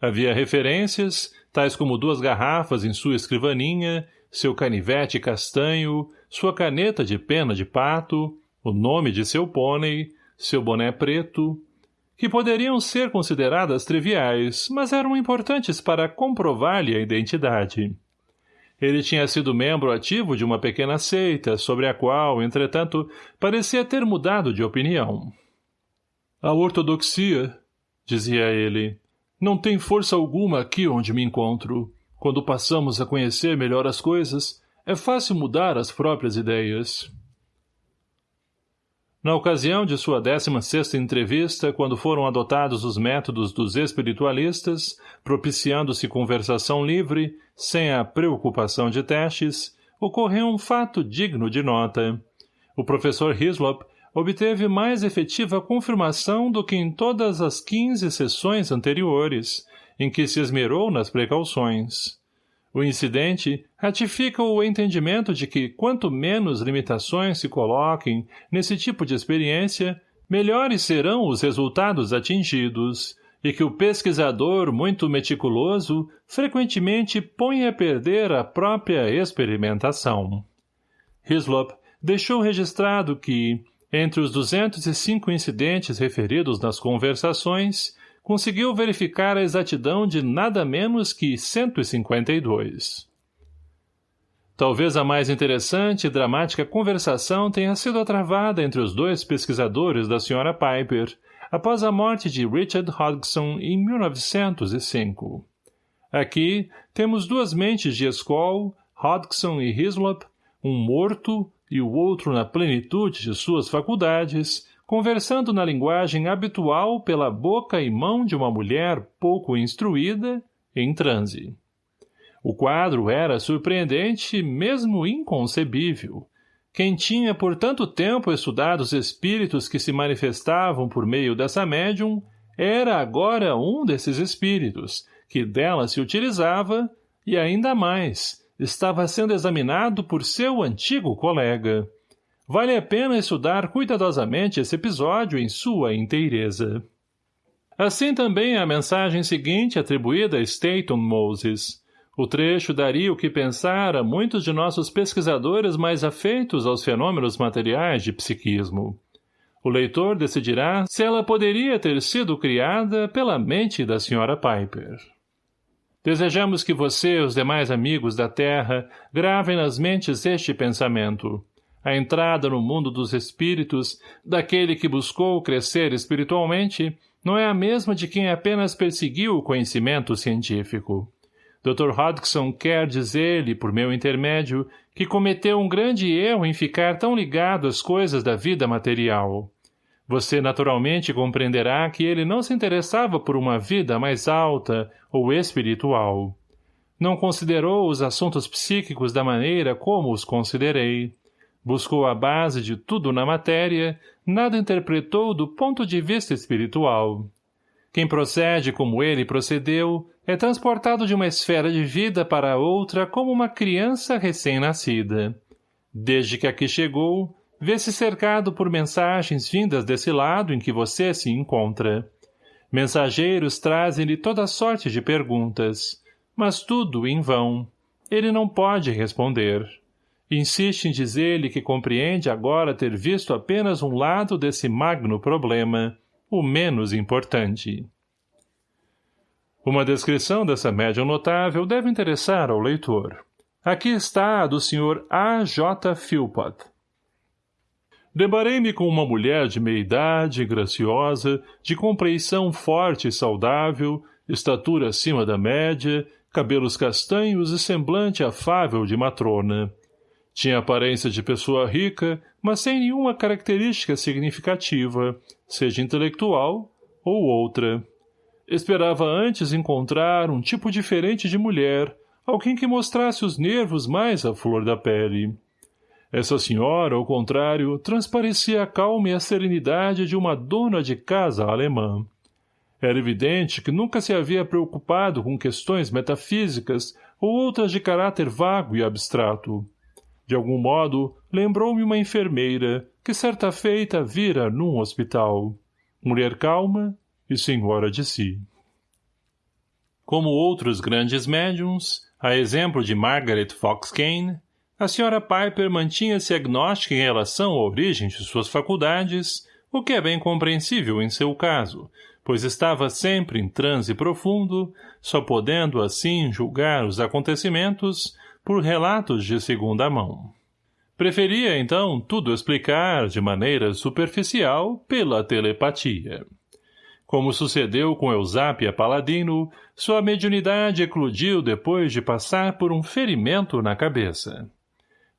Havia referências, tais como duas garrafas em sua escrivaninha, seu canivete castanho, sua caneta de pena de pato, o nome de seu pônei, seu boné preto, que poderiam ser consideradas triviais, mas eram importantes para comprovar-lhe a identidade. Ele tinha sido membro ativo de uma pequena seita, sobre a qual, entretanto, parecia ter mudado de opinião. A ortodoxia, dizia ele, não tem força alguma aqui onde me encontro. Quando passamos a conhecer melhor as coisas, é fácil mudar as próprias ideias. Na ocasião de sua décima sexta entrevista, quando foram adotados os métodos dos espiritualistas, propiciando-se conversação livre, sem a preocupação de testes, ocorreu um fato digno de nota. O professor Hislop obteve mais efetiva confirmação do que em todas as quinze sessões anteriores, em que se esmerou nas precauções. O incidente ratifica o entendimento de que quanto menos limitações se coloquem nesse tipo de experiência, melhores serão os resultados atingidos, e que o pesquisador muito meticuloso frequentemente põe a perder a própria experimentação. Hislop deixou registrado que, entre os 205 incidentes referidos nas conversações, conseguiu verificar a exatidão de nada menos que 152. Talvez a mais interessante e dramática conversação tenha sido travada entre os dois pesquisadores da Sra. Piper, após a morte de Richard Hodgson em 1905. Aqui temos duas mentes de Skoll, Hodgson e Hislop, um morto e o outro na plenitude de suas faculdades, conversando na linguagem habitual pela boca e mão de uma mulher pouco instruída, em transe. O quadro era surpreendente, mesmo inconcebível. Quem tinha por tanto tempo estudado os espíritos que se manifestavam por meio dessa médium, era agora um desses espíritos, que dela se utilizava, e ainda mais, estava sendo examinado por seu antigo colega. Vale a pena estudar cuidadosamente esse episódio em sua inteireza. Assim também a mensagem seguinte atribuída a Staton Moses. O trecho daria o que pensar a muitos de nossos pesquisadores mais afeitos aos fenômenos materiais de psiquismo. O leitor decidirá se ela poderia ter sido criada pela mente da Sra. Piper. Desejamos que você e os demais amigos da Terra gravem nas mentes este pensamento. A entrada no mundo dos espíritos, daquele que buscou crescer espiritualmente, não é a mesma de quem apenas perseguiu o conhecimento científico. Dr. Hodgson quer dizer-lhe, por meu intermédio, que cometeu um grande erro em ficar tão ligado às coisas da vida material. Você naturalmente compreenderá que ele não se interessava por uma vida mais alta ou espiritual. Não considerou os assuntos psíquicos da maneira como os considerei. Buscou a base de tudo na matéria, nada interpretou do ponto de vista espiritual. Quem procede como ele procedeu é transportado de uma esfera de vida para outra como uma criança recém-nascida. Desde que aqui chegou, vê-se cercado por mensagens vindas desse lado em que você se encontra. Mensageiros trazem-lhe toda sorte de perguntas, mas tudo em vão. Ele não pode responder. Insiste em dizer-lhe que compreende agora ter visto apenas um lado desse magno problema, o menos importante. Uma descrição dessa médium notável deve interessar ao leitor. Aqui está a do Sr. A. J. Philpott, Deparei-me com uma mulher de meia-idade, graciosa, de compreição forte e saudável, estatura acima da média, cabelos castanhos e semblante afável de matrona. Tinha aparência de pessoa rica, mas sem nenhuma característica significativa, seja intelectual ou outra. Esperava antes encontrar um tipo diferente de mulher, alguém que mostrasse os nervos mais à flor da pele. Essa senhora, ao contrário, transparecia a calma e a serenidade de uma dona de casa alemã. Era evidente que nunca se havia preocupado com questões metafísicas ou outras de caráter vago e abstrato. De algum modo, lembrou-me uma enfermeira, que certa feita vira num hospital. Mulher calma e senhora de si. Como outros grandes médiums, a exemplo de Margaret Fox Kane, a senhora Piper mantinha-se agnóstica em relação à origem de suas faculdades, o que é bem compreensível em seu caso, pois estava sempre em transe profundo, só podendo assim julgar os acontecimentos por relatos de segunda mão. Preferia, então, tudo explicar, de maneira superficial, pela telepatia. Como sucedeu com Eusápia Paladino, sua mediunidade eclodiu depois de passar por um ferimento na cabeça.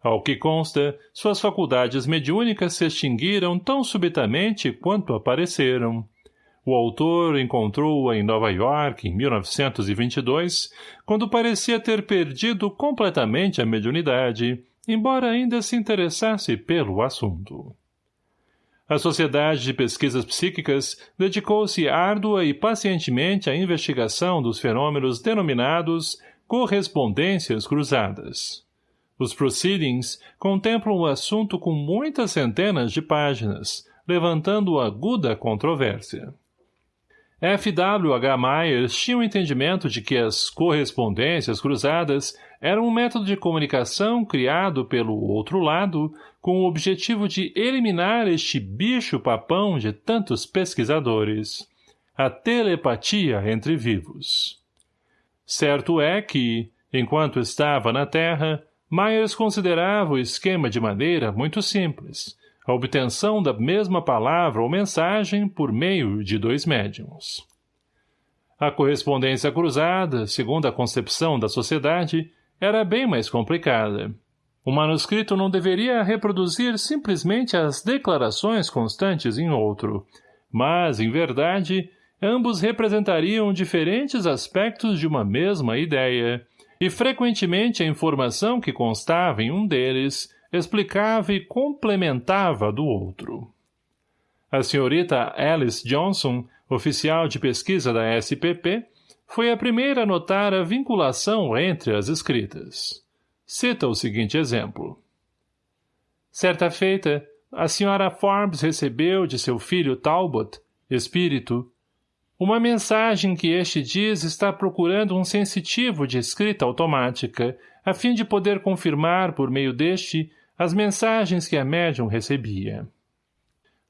Ao que consta, suas faculdades mediúnicas se extinguiram tão subitamente quanto apareceram, o autor encontrou-a em Nova York, em 1922, quando parecia ter perdido completamente a mediunidade, embora ainda se interessasse pelo assunto. A Sociedade de Pesquisas Psíquicas dedicou-se árdua e pacientemente à investigação dos fenômenos denominados correspondências cruzadas. Os proceedings contemplam o assunto com muitas centenas de páginas, levantando aguda controvérsia. F. W. H. Myers tinha o um entendimento de que as correspondências cruzadas eram um método de comunicação criado pelo outro lado com o objetivo de eliminar este bicho-papão de tantos pesquisadores, a telepatia entre vivos. Certo é que, enquanto estava na Terra, Myers considerava o esquema de maneira muito simples, a obtenção da mesma palavra ou mensagem por meio de dois médiums. A correspondência cruzada, segundo a concepção da sociedade, era bem mais complicada. O manuscrito não deveria reproduzir simplesmente as declarações constantes em outro, mas, em verdade, ambos representariam diferentes aspectos de uma mesma ideia, e frequentemente a informação que constava em um deles explicava e complementava do outro. A senhorita Alice Johnson, oficial de pesquisa da SPP, foi a primeira a notar a vinculação entre as escritas. Cita o seguinte exemplo. Certa feita, a senhora Forbes recebeu de seu filho Talbot, espírito, uma mensagem que este diz está procurando um sensitivo de escrita automática, a fim de poder confirmar, por meio deste, as mensagens que a médium recebia.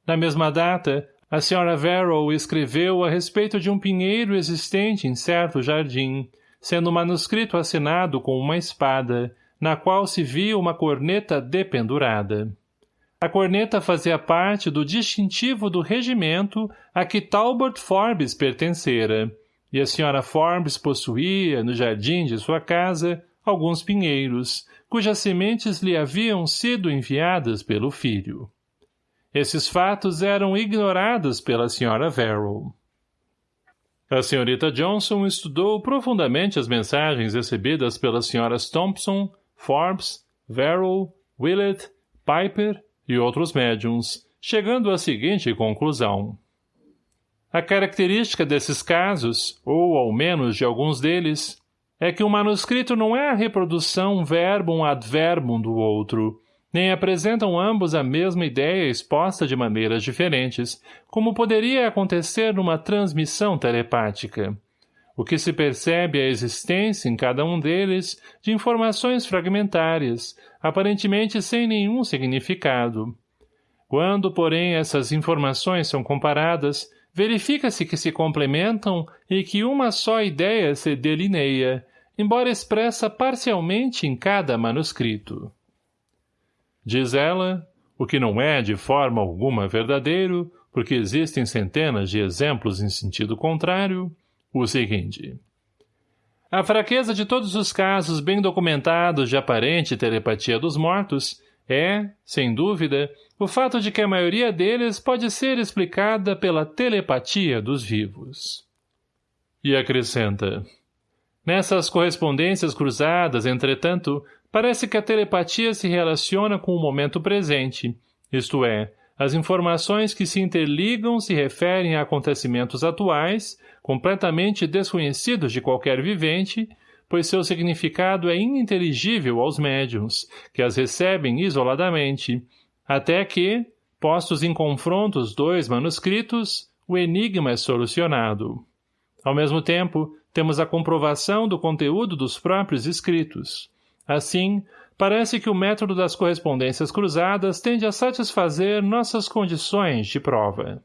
Na mesma data, a senhora Verrow escreveu a respeito de um pinheiro existente em certo jardim, sendo o manuscrito assinado com uma espada, na qual se via uma corneta dependurada. A corneta fazia parte do distintivo do regimento a que Talbot Forbes pertencera, e a senhora Forbes possuía, no jardim de sua casa, alguns pinheiros, cujas sementes lhe haviam sido enviadas pelo filho. Esses fatos eram ignorados pela senhora Verrill. A senhorita Johnson estudou profundamente as mensagens recebidas pelas senhoras Thompson, Forbes, Verrill, Willett, Piper e outros médiums, chegando à seguinte conclusão. A característica desses casos, ou ao menos de alguns deles, é que o manuscrito não é a reprodução verbum ad verbum do outro, nem apresentam ambos a mesma ideia exposta de maneiras diferentes, como poderia acontecer numa transmissão telepática. O que se percebe é a existência, em cada um deles, de informações fragmentárias, aparentemente sem nenhum significado. Quando, porém, essas informações são comparadas, verifica-se que se complementam e que uma só ideia se delineia, embora expressa parcialmente em cada manuscrito. Diz ela, o que não é de forma alguma verdadeiro, porque existem centenas de exemplos em sentido contrário, o seguinte. A fraqueza de todos os casos bem documentados de aparente telepatia dos mortos é, sem dúvida, o fato de que a maioria deles pode ser explicada pela telepatia dos vivos. E acrescenta. Nessas correspondências cruzadas, entretanto, parece que a telepatia se relaciona com o momento presente, isto é, as informações que se interligam se referem a acontecimentos atuais, completamente desconhecidos de qualquer vivente, pois seu significado é ininteligível aos médiums, que as recebem isoladamente, até que, postos em confronto os dois manuscritos, o enigma é solucionado. Ao mesmo tempo, temos a comprovação do conteúdo dos próprios escritos. Assim, parece que o método das correspondências cruzadas tende a satisfazer nossas condições de prova.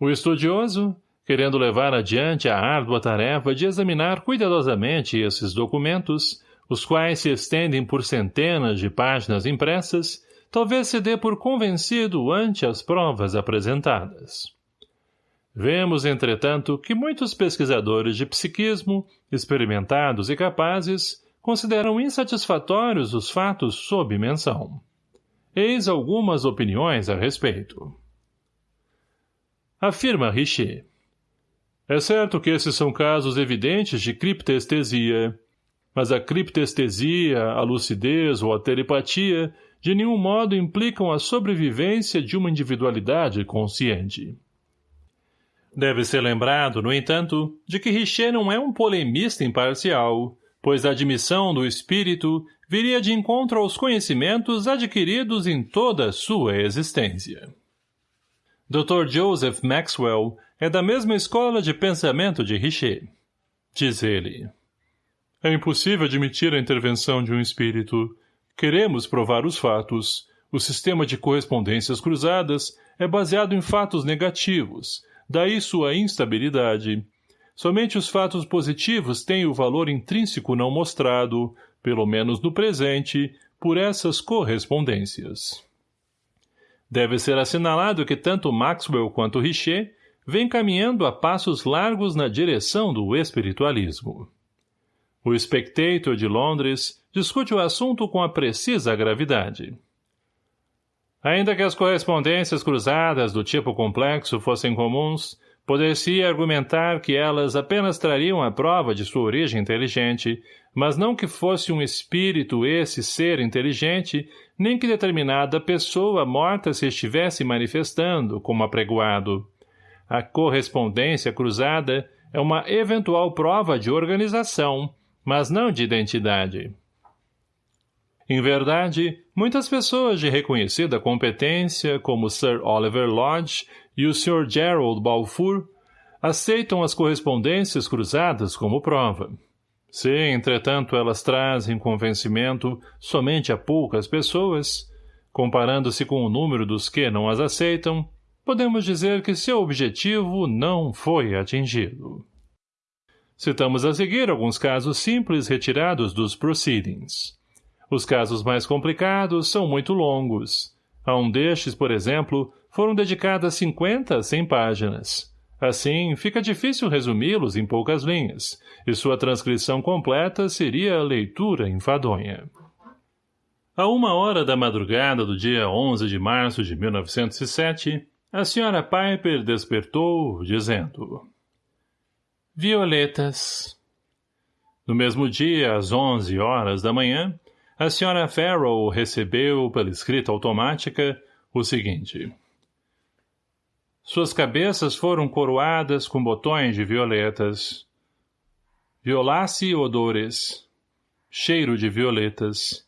O estudioso, querendo levar adiante a árdua tarefa de examinar cuidadosamente esses documentos, os quais se estendem por centenas de páginas impressas, talvez se dê por convencido ante as provas apresentadas. Vemos, entretanto, que muitos pesquisadores de psiquismo, experimentados e capazes, consideram insatisfatórios os fatos sob menção. Eis algumas opiniões a respeito. Afirma Richer. É certo que esses são casos evidentes de criptestesia, mas a criptestesia, a lucidez ou a telepatia de nenhum modo implicam a sobrevivência de uma individualidade consciente. Deve ser lembrado, no entanto, de que Richer não é um polemista imparcial, pois a admissão do espírito viria de encontro aos conhecimentos adquiridos em toda a sua existência. Dr. Joseph Maxwell é da mesma escola de pensamento de Richer. Diz ele. É impossível admitir a intervenção de um espírito, Queremos provar os fatos. O sistema de correspondências cruzadas é baseado em fatos negativos, daí sua instabilidade. Somente os fatos positivos têm o valor intrínseco não mostrado, pelo menos no presente, por essas correspondências. Deve ser assinalado que tanto Maxwell quanto Richer vêm caminhando a passos largos na direção do espiritualismo. O Spectator de Londres discute o assunto com a precisa gravidade. Ainda que as correspondências cruzadas do tipo complexo fossem comuns, poder-se argumentar que elas apenas trariam a prova de sua origem inteligente, mas não que fosse um espírito esse ser inteligente, nem que determinada pessoa morta se estivesse manifestando, como apregoado. A correspondência cruzada é uma eventual prova de organização, mas não de identidade. Em verdade, muitas pessoas de reconhecida competência, como Sir Oliver Lodge e o Sr. Gerald Balfour, aceitam as correspondências cruzadas como prova. Se, entretanto, elas trazem convencimento somente a poucas pessoas, comparando-se com o número dos que não as aceitam, podemos dizer que seu objetivo não foi atingido. Citamos a seguir alguns casos simples retirados dos proceedings. Os casos mais complicados são muito longos. A um destes, por exemplo, foram dedicadas 50 a 100 páginas. Assim, fica difícil resumi-los em poucas linhas, e sua transcrição completa seria a leitura enfadonha. A uma hora da madrugada do dia 11 de março de 1907, a senhora Piper despertou, dizendo... Violetas. No mesmo dia, às onze horas da manhã, a senhora Farrell recebeu, pela escrita automática, o seguinte. Suas cabeças foram coroadas com botões de violetas. Violace odores. Cheiro de violetas.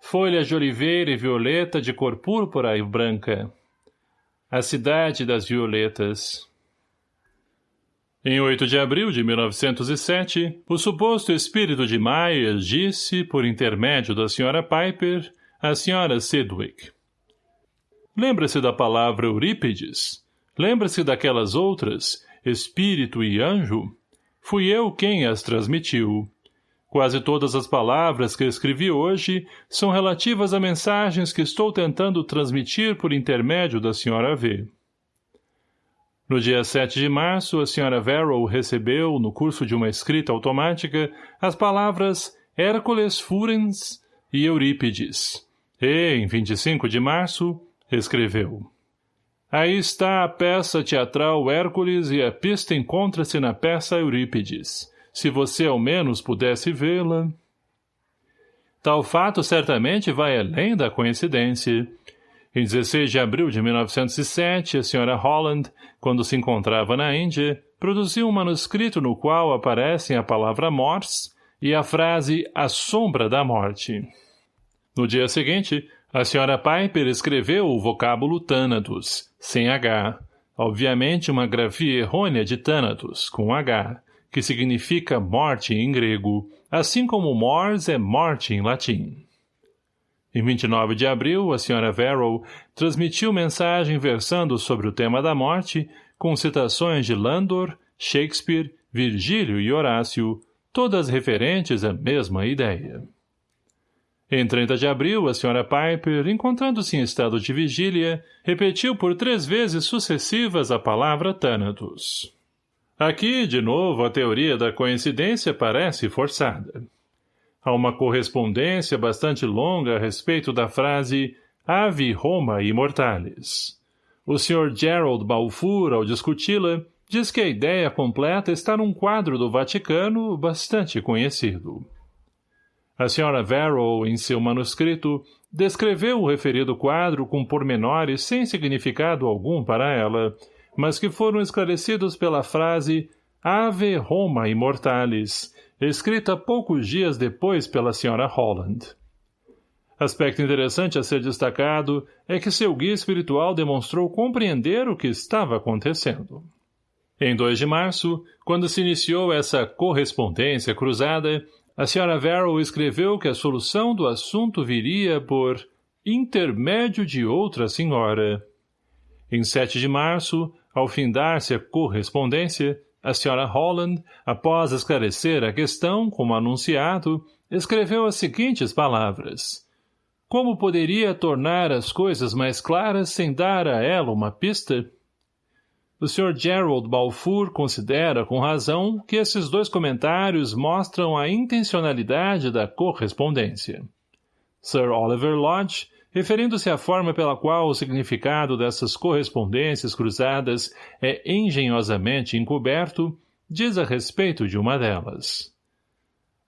Folhas de oliveira e violeta de cor púrpura e branca. A cidade das violetas. Em 8 de abril de 1907, o suposto espírito de Myers disse, por intermédio da Sra. Piper, à Sra. Sedwick. Lembra-se da palavra Eurípides? Lembra-se daquelas outras, espírito e anjo? Fui eu quem as transmitiu. Quase todas as palavras que escrevi hoje são relativas a mensagens que estou tentando transmitir por intermédio da Sra. V. No dia 7 de março, a Sra. Verrow recebeu, no curso de uma escrita automática, as palavras Hércules Furens e Eurípides. E, em 25 de março, escreveu. Aí está a peça teatral Hércules e a pista encontra-se na peça Eurípides. Se você ao menos pudesse vê-la... Tal fato certamente vai além da coincidência. Em 16 de abril de 1907, a Sra. Holland, quando se encontrava na Índia, produziu um manuscrito no qual aparecem a palavra Morse e a frase A Sombra da Morte. No dia seguinte, a Sra. Piper escreveu o vocábulo Thanatos, sem H, obviamente uma grafia errônea de Thanatos, com H, que significa morte em grego, assim como mors é morte em latim. Em 29 de abril, a Sra. Verrow transmitiu mensagem versando sobre o tema da morte, com citações de Landor, Shakespeare, Virgílio e Horácio, todas referentes à mesma ideia. Em 30 de abril, a Sra. Piper, encontrando-se em estado de vigília, repetiu por três vezes sucessivas a palavra Thanatos. Aqui, de novo, a teoria da coincidência parece forçada. Há uma correspondência bastante longa a respeito da frase Ave Roma Immortalis. O Sr. Gerald Balfour, ao discuti-la, diz que a ideia completa está num quadro do Vaticano bastante conhecido. A Sra. Varrow, em seu manuscrito, descreveu o referido quadro com pormenores sem significado algum para ela, mas que foram esclarecidos pela frase Ave Roma Immortalis, escrita poucos dias depois pela Sra. Holland. Aspecto interessante a ser destacado é que seu guia espiritual demonstrou compreender o que estava acontecendo. Em 2 de março, quando se iniciou essa correspondência cruzada, a Sra. Verrow escreveu que a solução do assunto viria por intermédio de outra senhora. Em 7 de março, ao findar-se a correspondência, a Sra. Holland, após esclarecer a questão, como anunciado, escreveu as seguintes palavras. Como poderia tornar as coisas mais claras sem dar a ela uma pista? O Sr. Gerald Balfour considera, com razão, que esses dois comentários mostram a intencionalidade da correspondência. Sir Oliver Lodge referindo-se à forma pela qual o significado dessas correspondências cruzadas é engenhosamente encoberto, diz a respeito de uma delas.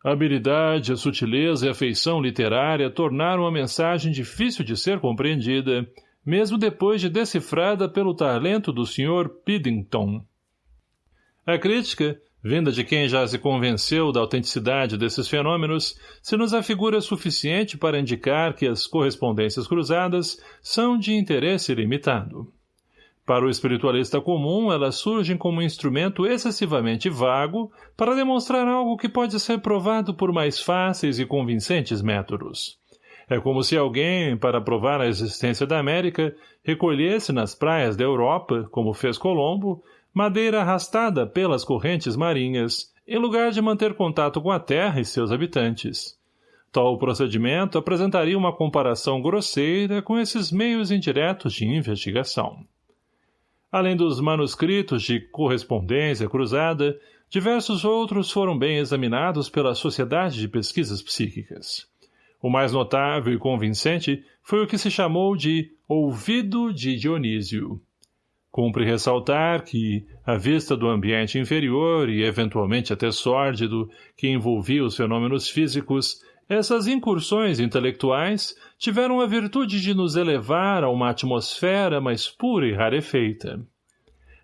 A habilidade, a sutileza e a feição literária tornaram a mensagem difícil de ser compreendida, mesmo depois de decifrada pelo talento do Sr. Piddington. A crítica, vinda de quem já se convenceu da autenticidade desses fenômenos, se nos afigura suficiente para indicar que as correspondências cruzadas são de interesse limitado. Para o espiritualista comum, elas surgem como um instrumento excessivamente vago para demonstrar algo que pode ser provado por mais fáceis e convincentes métodos. É como se alguém, para provar a existência da América, recolhesse nas praias da Europa, como fez Colombo, madeira arrastada pelas correntes marinhas, em lugar de manter contato com a terra e seus habitantes. Tal procedimento apresentaria uma comparação grosseira com esses meios indiretos de investigação. Além dos manuscritos de correspondência cruzada, diversos outros foram bem examinados pela Sociedade de Pesquisas Psíquicas. O mais notável e convincente foi o que se chamou de Ouvido de Dionísio, Cumpre ressaltar que, à vista do ambiente inferior e eventualmente até sórdido que envolvia os fenômenos físicos, essas incursões intelectuais tiveram a virtude de nos elevar a uma atmosfera mais pura e rarefeita.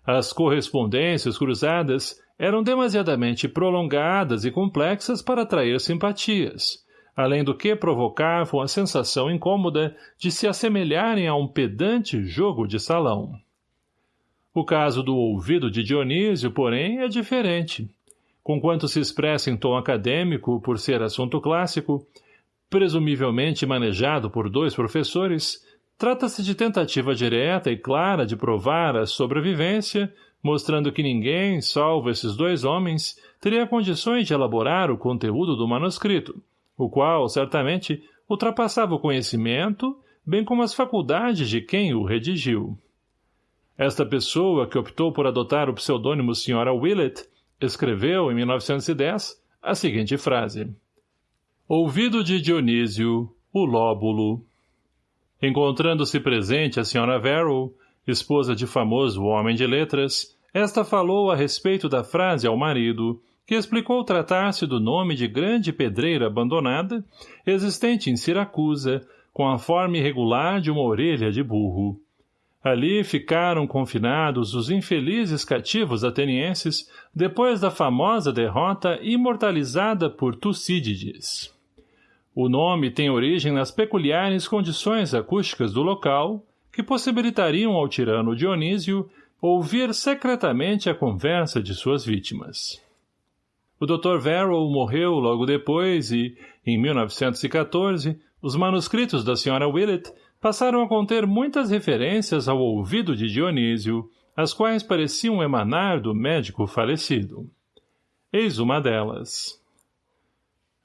As correspondências cruzadas eram demasiadamente prolongadas e complexas para atrair simpatias, além do que provocavam a sensação incômoda de se assemelharem a um pedante jogo de salão. O caso do ouvido de Dionísio, porém, é diferente. Conquanto se expressa em tom acadêmico por ser assunto clássico, presumivelmente manejado por dois professores, trata-se de tentativa direta e clara de provar a sobrevivência, mostrando que ninguém, salvo esses dois homens, teria condições de elaborar o conteúdo do manuscrito, o qual, certamente, ultrapassava o conhecimento, bem como as faculdades de quem o redigiu. Esta pessoa, que optou por adotar o pseudônimo Sra. Willett, escreveu, em 1910, a seguinte frase. Ouvido de Dionísio, o lóbulo. Encontrando-se presente a Sra. Verrill, esposa de famoso homem de letras, esta falou a respeito da frase ao marido, que explicou tratar-se do nome de grande pedreira abandonada, existente em Siracusa, com a forma irregular de uma orelha de burro. Ali ficaram confinados os infelizes cativos atenienses depois da famosa derrota imortalizada por Tucídides. O nome tem origem nas peculiares condições acústicas do local, que possibilitariam ao tirano Dionísio ouvir secretamente a conversa de suas vítimas. O Dr. Verrill morreu logo depois e, em 1914, os manuscritos da Sra. Willett passaram a conter muitas referências ao ouvido de Dionísio, as quais pareciam emanar do médico falecido. Eis uma delas.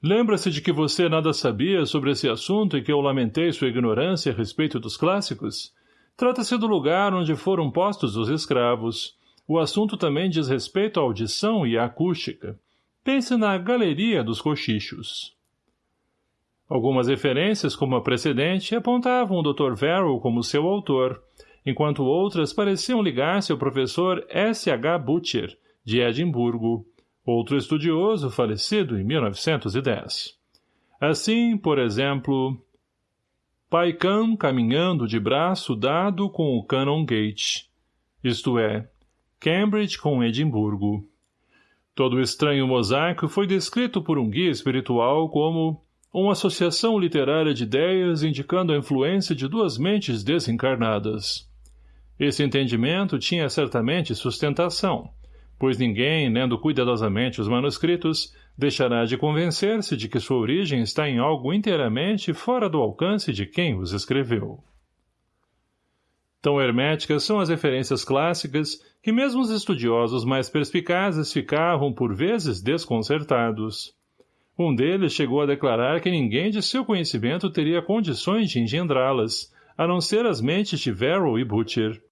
Lembra-se de que você nada sabia sobre esse assunto e que eu lamentei sua ignorância a respeito dos clássicos? Trata-se do lugar onde foram postos os escravos. O assunto também diz respeito à audição e à acústica. Pense na galeria dos cochichos. Algumas referências, como a precedente, apontavam o Dr. Verrill como seu autor, enquanto outras pareciam ligar-se ao professor S. H. Butcher, de Edimburgo, outro estudioso falecido em 1910. Assim, por exemplo, Paikan caminhando de braço dado com o Canongate, isto é, Cambridge com Edimburgo. Todo o estranho mosaico foi descrito por um guia espiritual como uma associação literária de ideias indicando a influência de duas mentes desencarnadas. Esse entendimento tinha certamente sustentação, pois ninguém, lendo cuidadosamente os manuscritos, deixará de convencer-se de que sua origem está em algo inteiramente fora do alcance de quem os escreveu. Tão herméticas são as referências clássicas que mesmo os estudiosos mais perspicazes ficavam, por vezes, desconcertados. Um deles chegou a declarar que ninguém de seu conhecimento teria condições de engendrá-las, a não ser as mentes de Verrill e Butcher.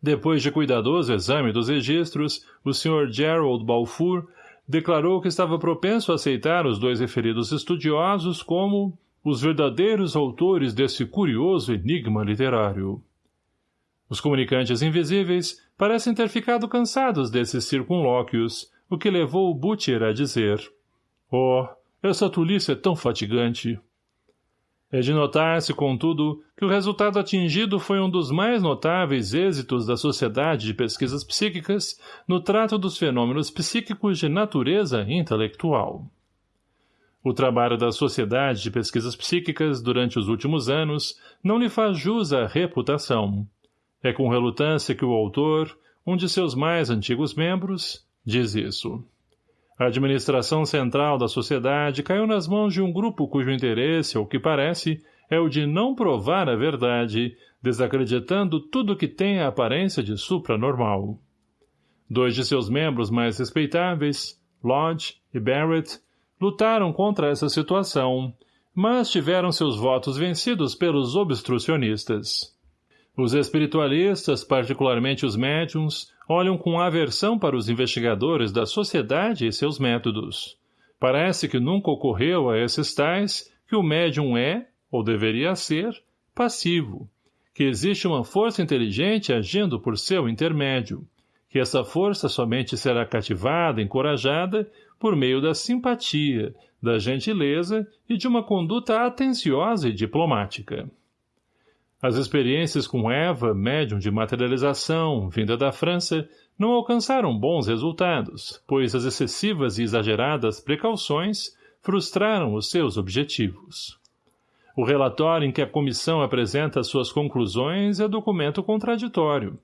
Depois de cuidadoso exame dos registros, o Sr. Gerald Balfour declarou que estava propenso a aceitar os dois referidos estudiosos como os verdadeiros autores desse curioso enigma literário. Os comunicantes invisíveis parecem ter ficado cansados desses circunlóquios, o que levou Butcher a dizer Oh, essa tolice é tão fatigante. É de notar-se, contudo, que o resultado atingido foi um dos mais notáveis êxitos da Sociedade de Pesquisas Psíquicas no trato dos fenômenos psíquicos de natureza intelectual. O trabalho da Sociedade de Pesquisas Psíquicas durante os últimos anos não lhe faz jus à reputação. É com relutância que o autor, um de seus mais antigos membros, diz isso. A administração central da sociedade caiu nas mãos de um grupo cujo interesse, ao que parece, é o de não provar a verdade, desacreditando tudo que tem a aparência de supranormal. Dois de seus membros mais respeitáveis, Lodge e Barrett, lutaram contra essa situação, mas tiveram seus votos vencidos pelos obstrucionistas. Os espiritualistas, particularmente os médiums, olham com aversão para os investigadores da sociedade e seus métodos. Parece que nunca ocorreu a esses tais que o médium é, ou deveria ser, passivo, que existe uma força inteligente agindo por seu intermédio, que essa força somente será cativada, encorajada, por meio da simpatia, da gentileza e de uma conduta atenciosa e diplomática. As experiências com Eva, médium de materialização, vinda da França, não alcançaram bons resultados, pois as excessivas e exageradas precauções frustraram os seus objetivos. O relatório em que a comissão apresenta suas conclusões é documento contraditório.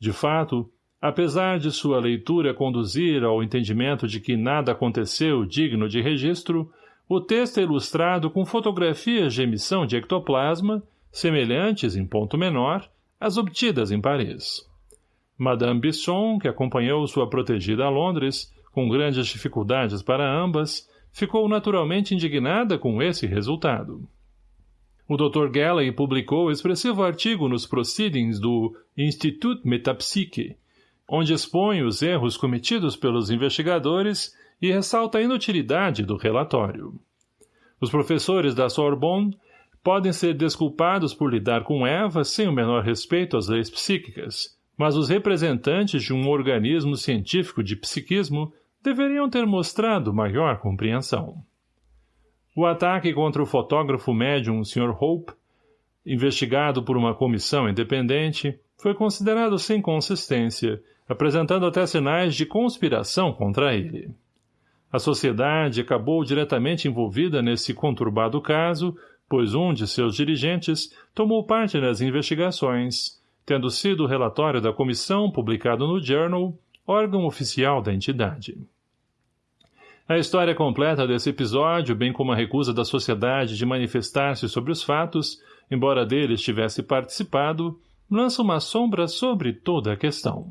De fato, apesar de sua leitura conduzir ao entendimento de que nada aconteceu digno de registro, o texto é ilustrado com fotografias de emissão de ectoplasma semelhantes, em ponto menor, às obtidas em Paris. Madame Bisson, que acompanhou sua protegida a Londres, com grandes dificuldades para ambas, ficou naturalmente indignada com esse resultado. O Dr. Galley publicou expressivo artigo nos Proceedings do Institut Metapsyche, onde expõe os erros cometidos pelos investigadores e ressalta a inutilidade do relatório. Os professores da Sorbonne podem ser desculpados por lidar com Eva sem o menor respeito às leis psíquicas, mas os representantes de um organismo científico de psiquismo deveriam ter mostrado maior compreensão. O ataque contra o fotógrafo médium Sr. Hope, investigado por uma comissão independente, foi considerado sem consistência, apresentando até sinais de conspiração contra ele. A sociedade acabou diretamente envolvida nesse conturbado caso, pois um de seus dirigentes tomou parte nas investigações, tendo sido o relatório da comissão publicado no Journal, órgão oficial da entidade. A história completa desse episódio, bem como a recusa da sociedade de manifestar-se sobre os fatos, embora deles tivesse participado, lança uma sombra sobre toda a questão.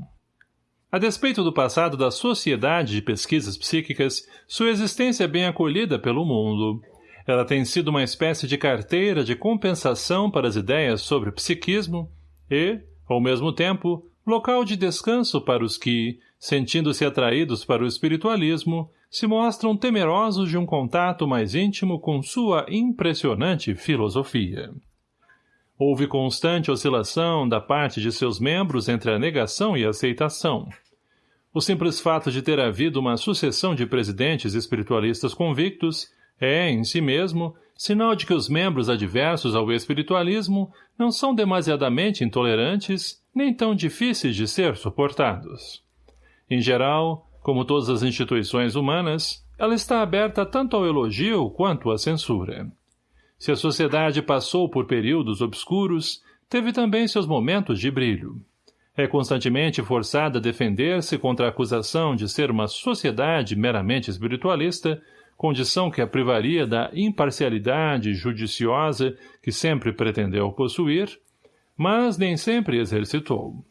A despeito do passado da Sociedade de Pesquisas Psíquicas, sua existência é bem acolhida pelo mundo. Ela tem sido uma espécie de carteira de compensação para as ideias sobre psiquismo e, ao mesmo tempo, local de descanso para os que, sentindo-se atraídos para o espiritualismo, se mostram temerosos de um contato mais íntimo com sua impressionante filosofia. Houve constante oscilação da parte de seus membros entre a negação e a aceitação. O simples fato de ter havido uma sucessão de presidentes espiritualistas convictos é, em si mesmo, sinal de que os membros adversos ao espiritualismo não são demasiadamente intolerantes nem tão difíceis de ser suportados. Em geral, como todas as instituições humanas, ela está aberta tanto ao elogio quanto à censura. Se a sociedade passou por períodos obscuros, teve também seus momentos de brilho. É constantemente forçada a defender-se contra a acusação de ser uma sociedade meramente espiritualista, condição que a privaria da imparcialidade judiciosa que sempre pretendeu possuir, mas nem sempre exercitou.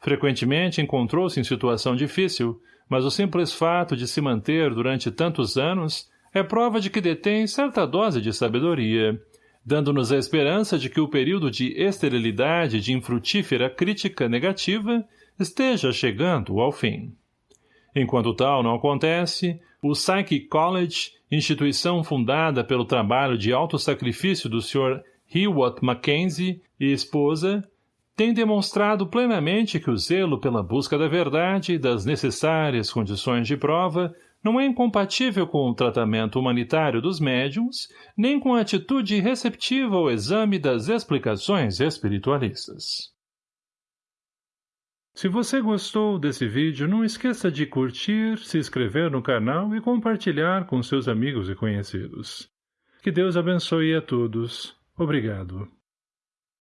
Frequentemente encontrou-se em situação difícil, mas o simples fato de se manter durante tantos anos é prova de que detém certa dose de sabedoria, dando-nos a esperança de que o período de esterilidade de infrutífera crítica negativa esteja chegando ao fim. Enquanto tal não acontece, o Psychic College, instituição fundada pelo trabalho de autossacrifício do Sr. Hewitt Mackenzie e esposa, tem demonstrado plenamente que o zelo pela busca da verdade e das necessárias condições de prova não é incompatível com o tratamento humanitário dos médiums, nem com a atitude receptiva ao exame das explicações espiritualistas. Se você gostou desse vídeo, não esqueça de curtir, se inscrever no canal e compartilhar com seus amigos e conhecidos. Que Deus abençoe a todos. Obrigado.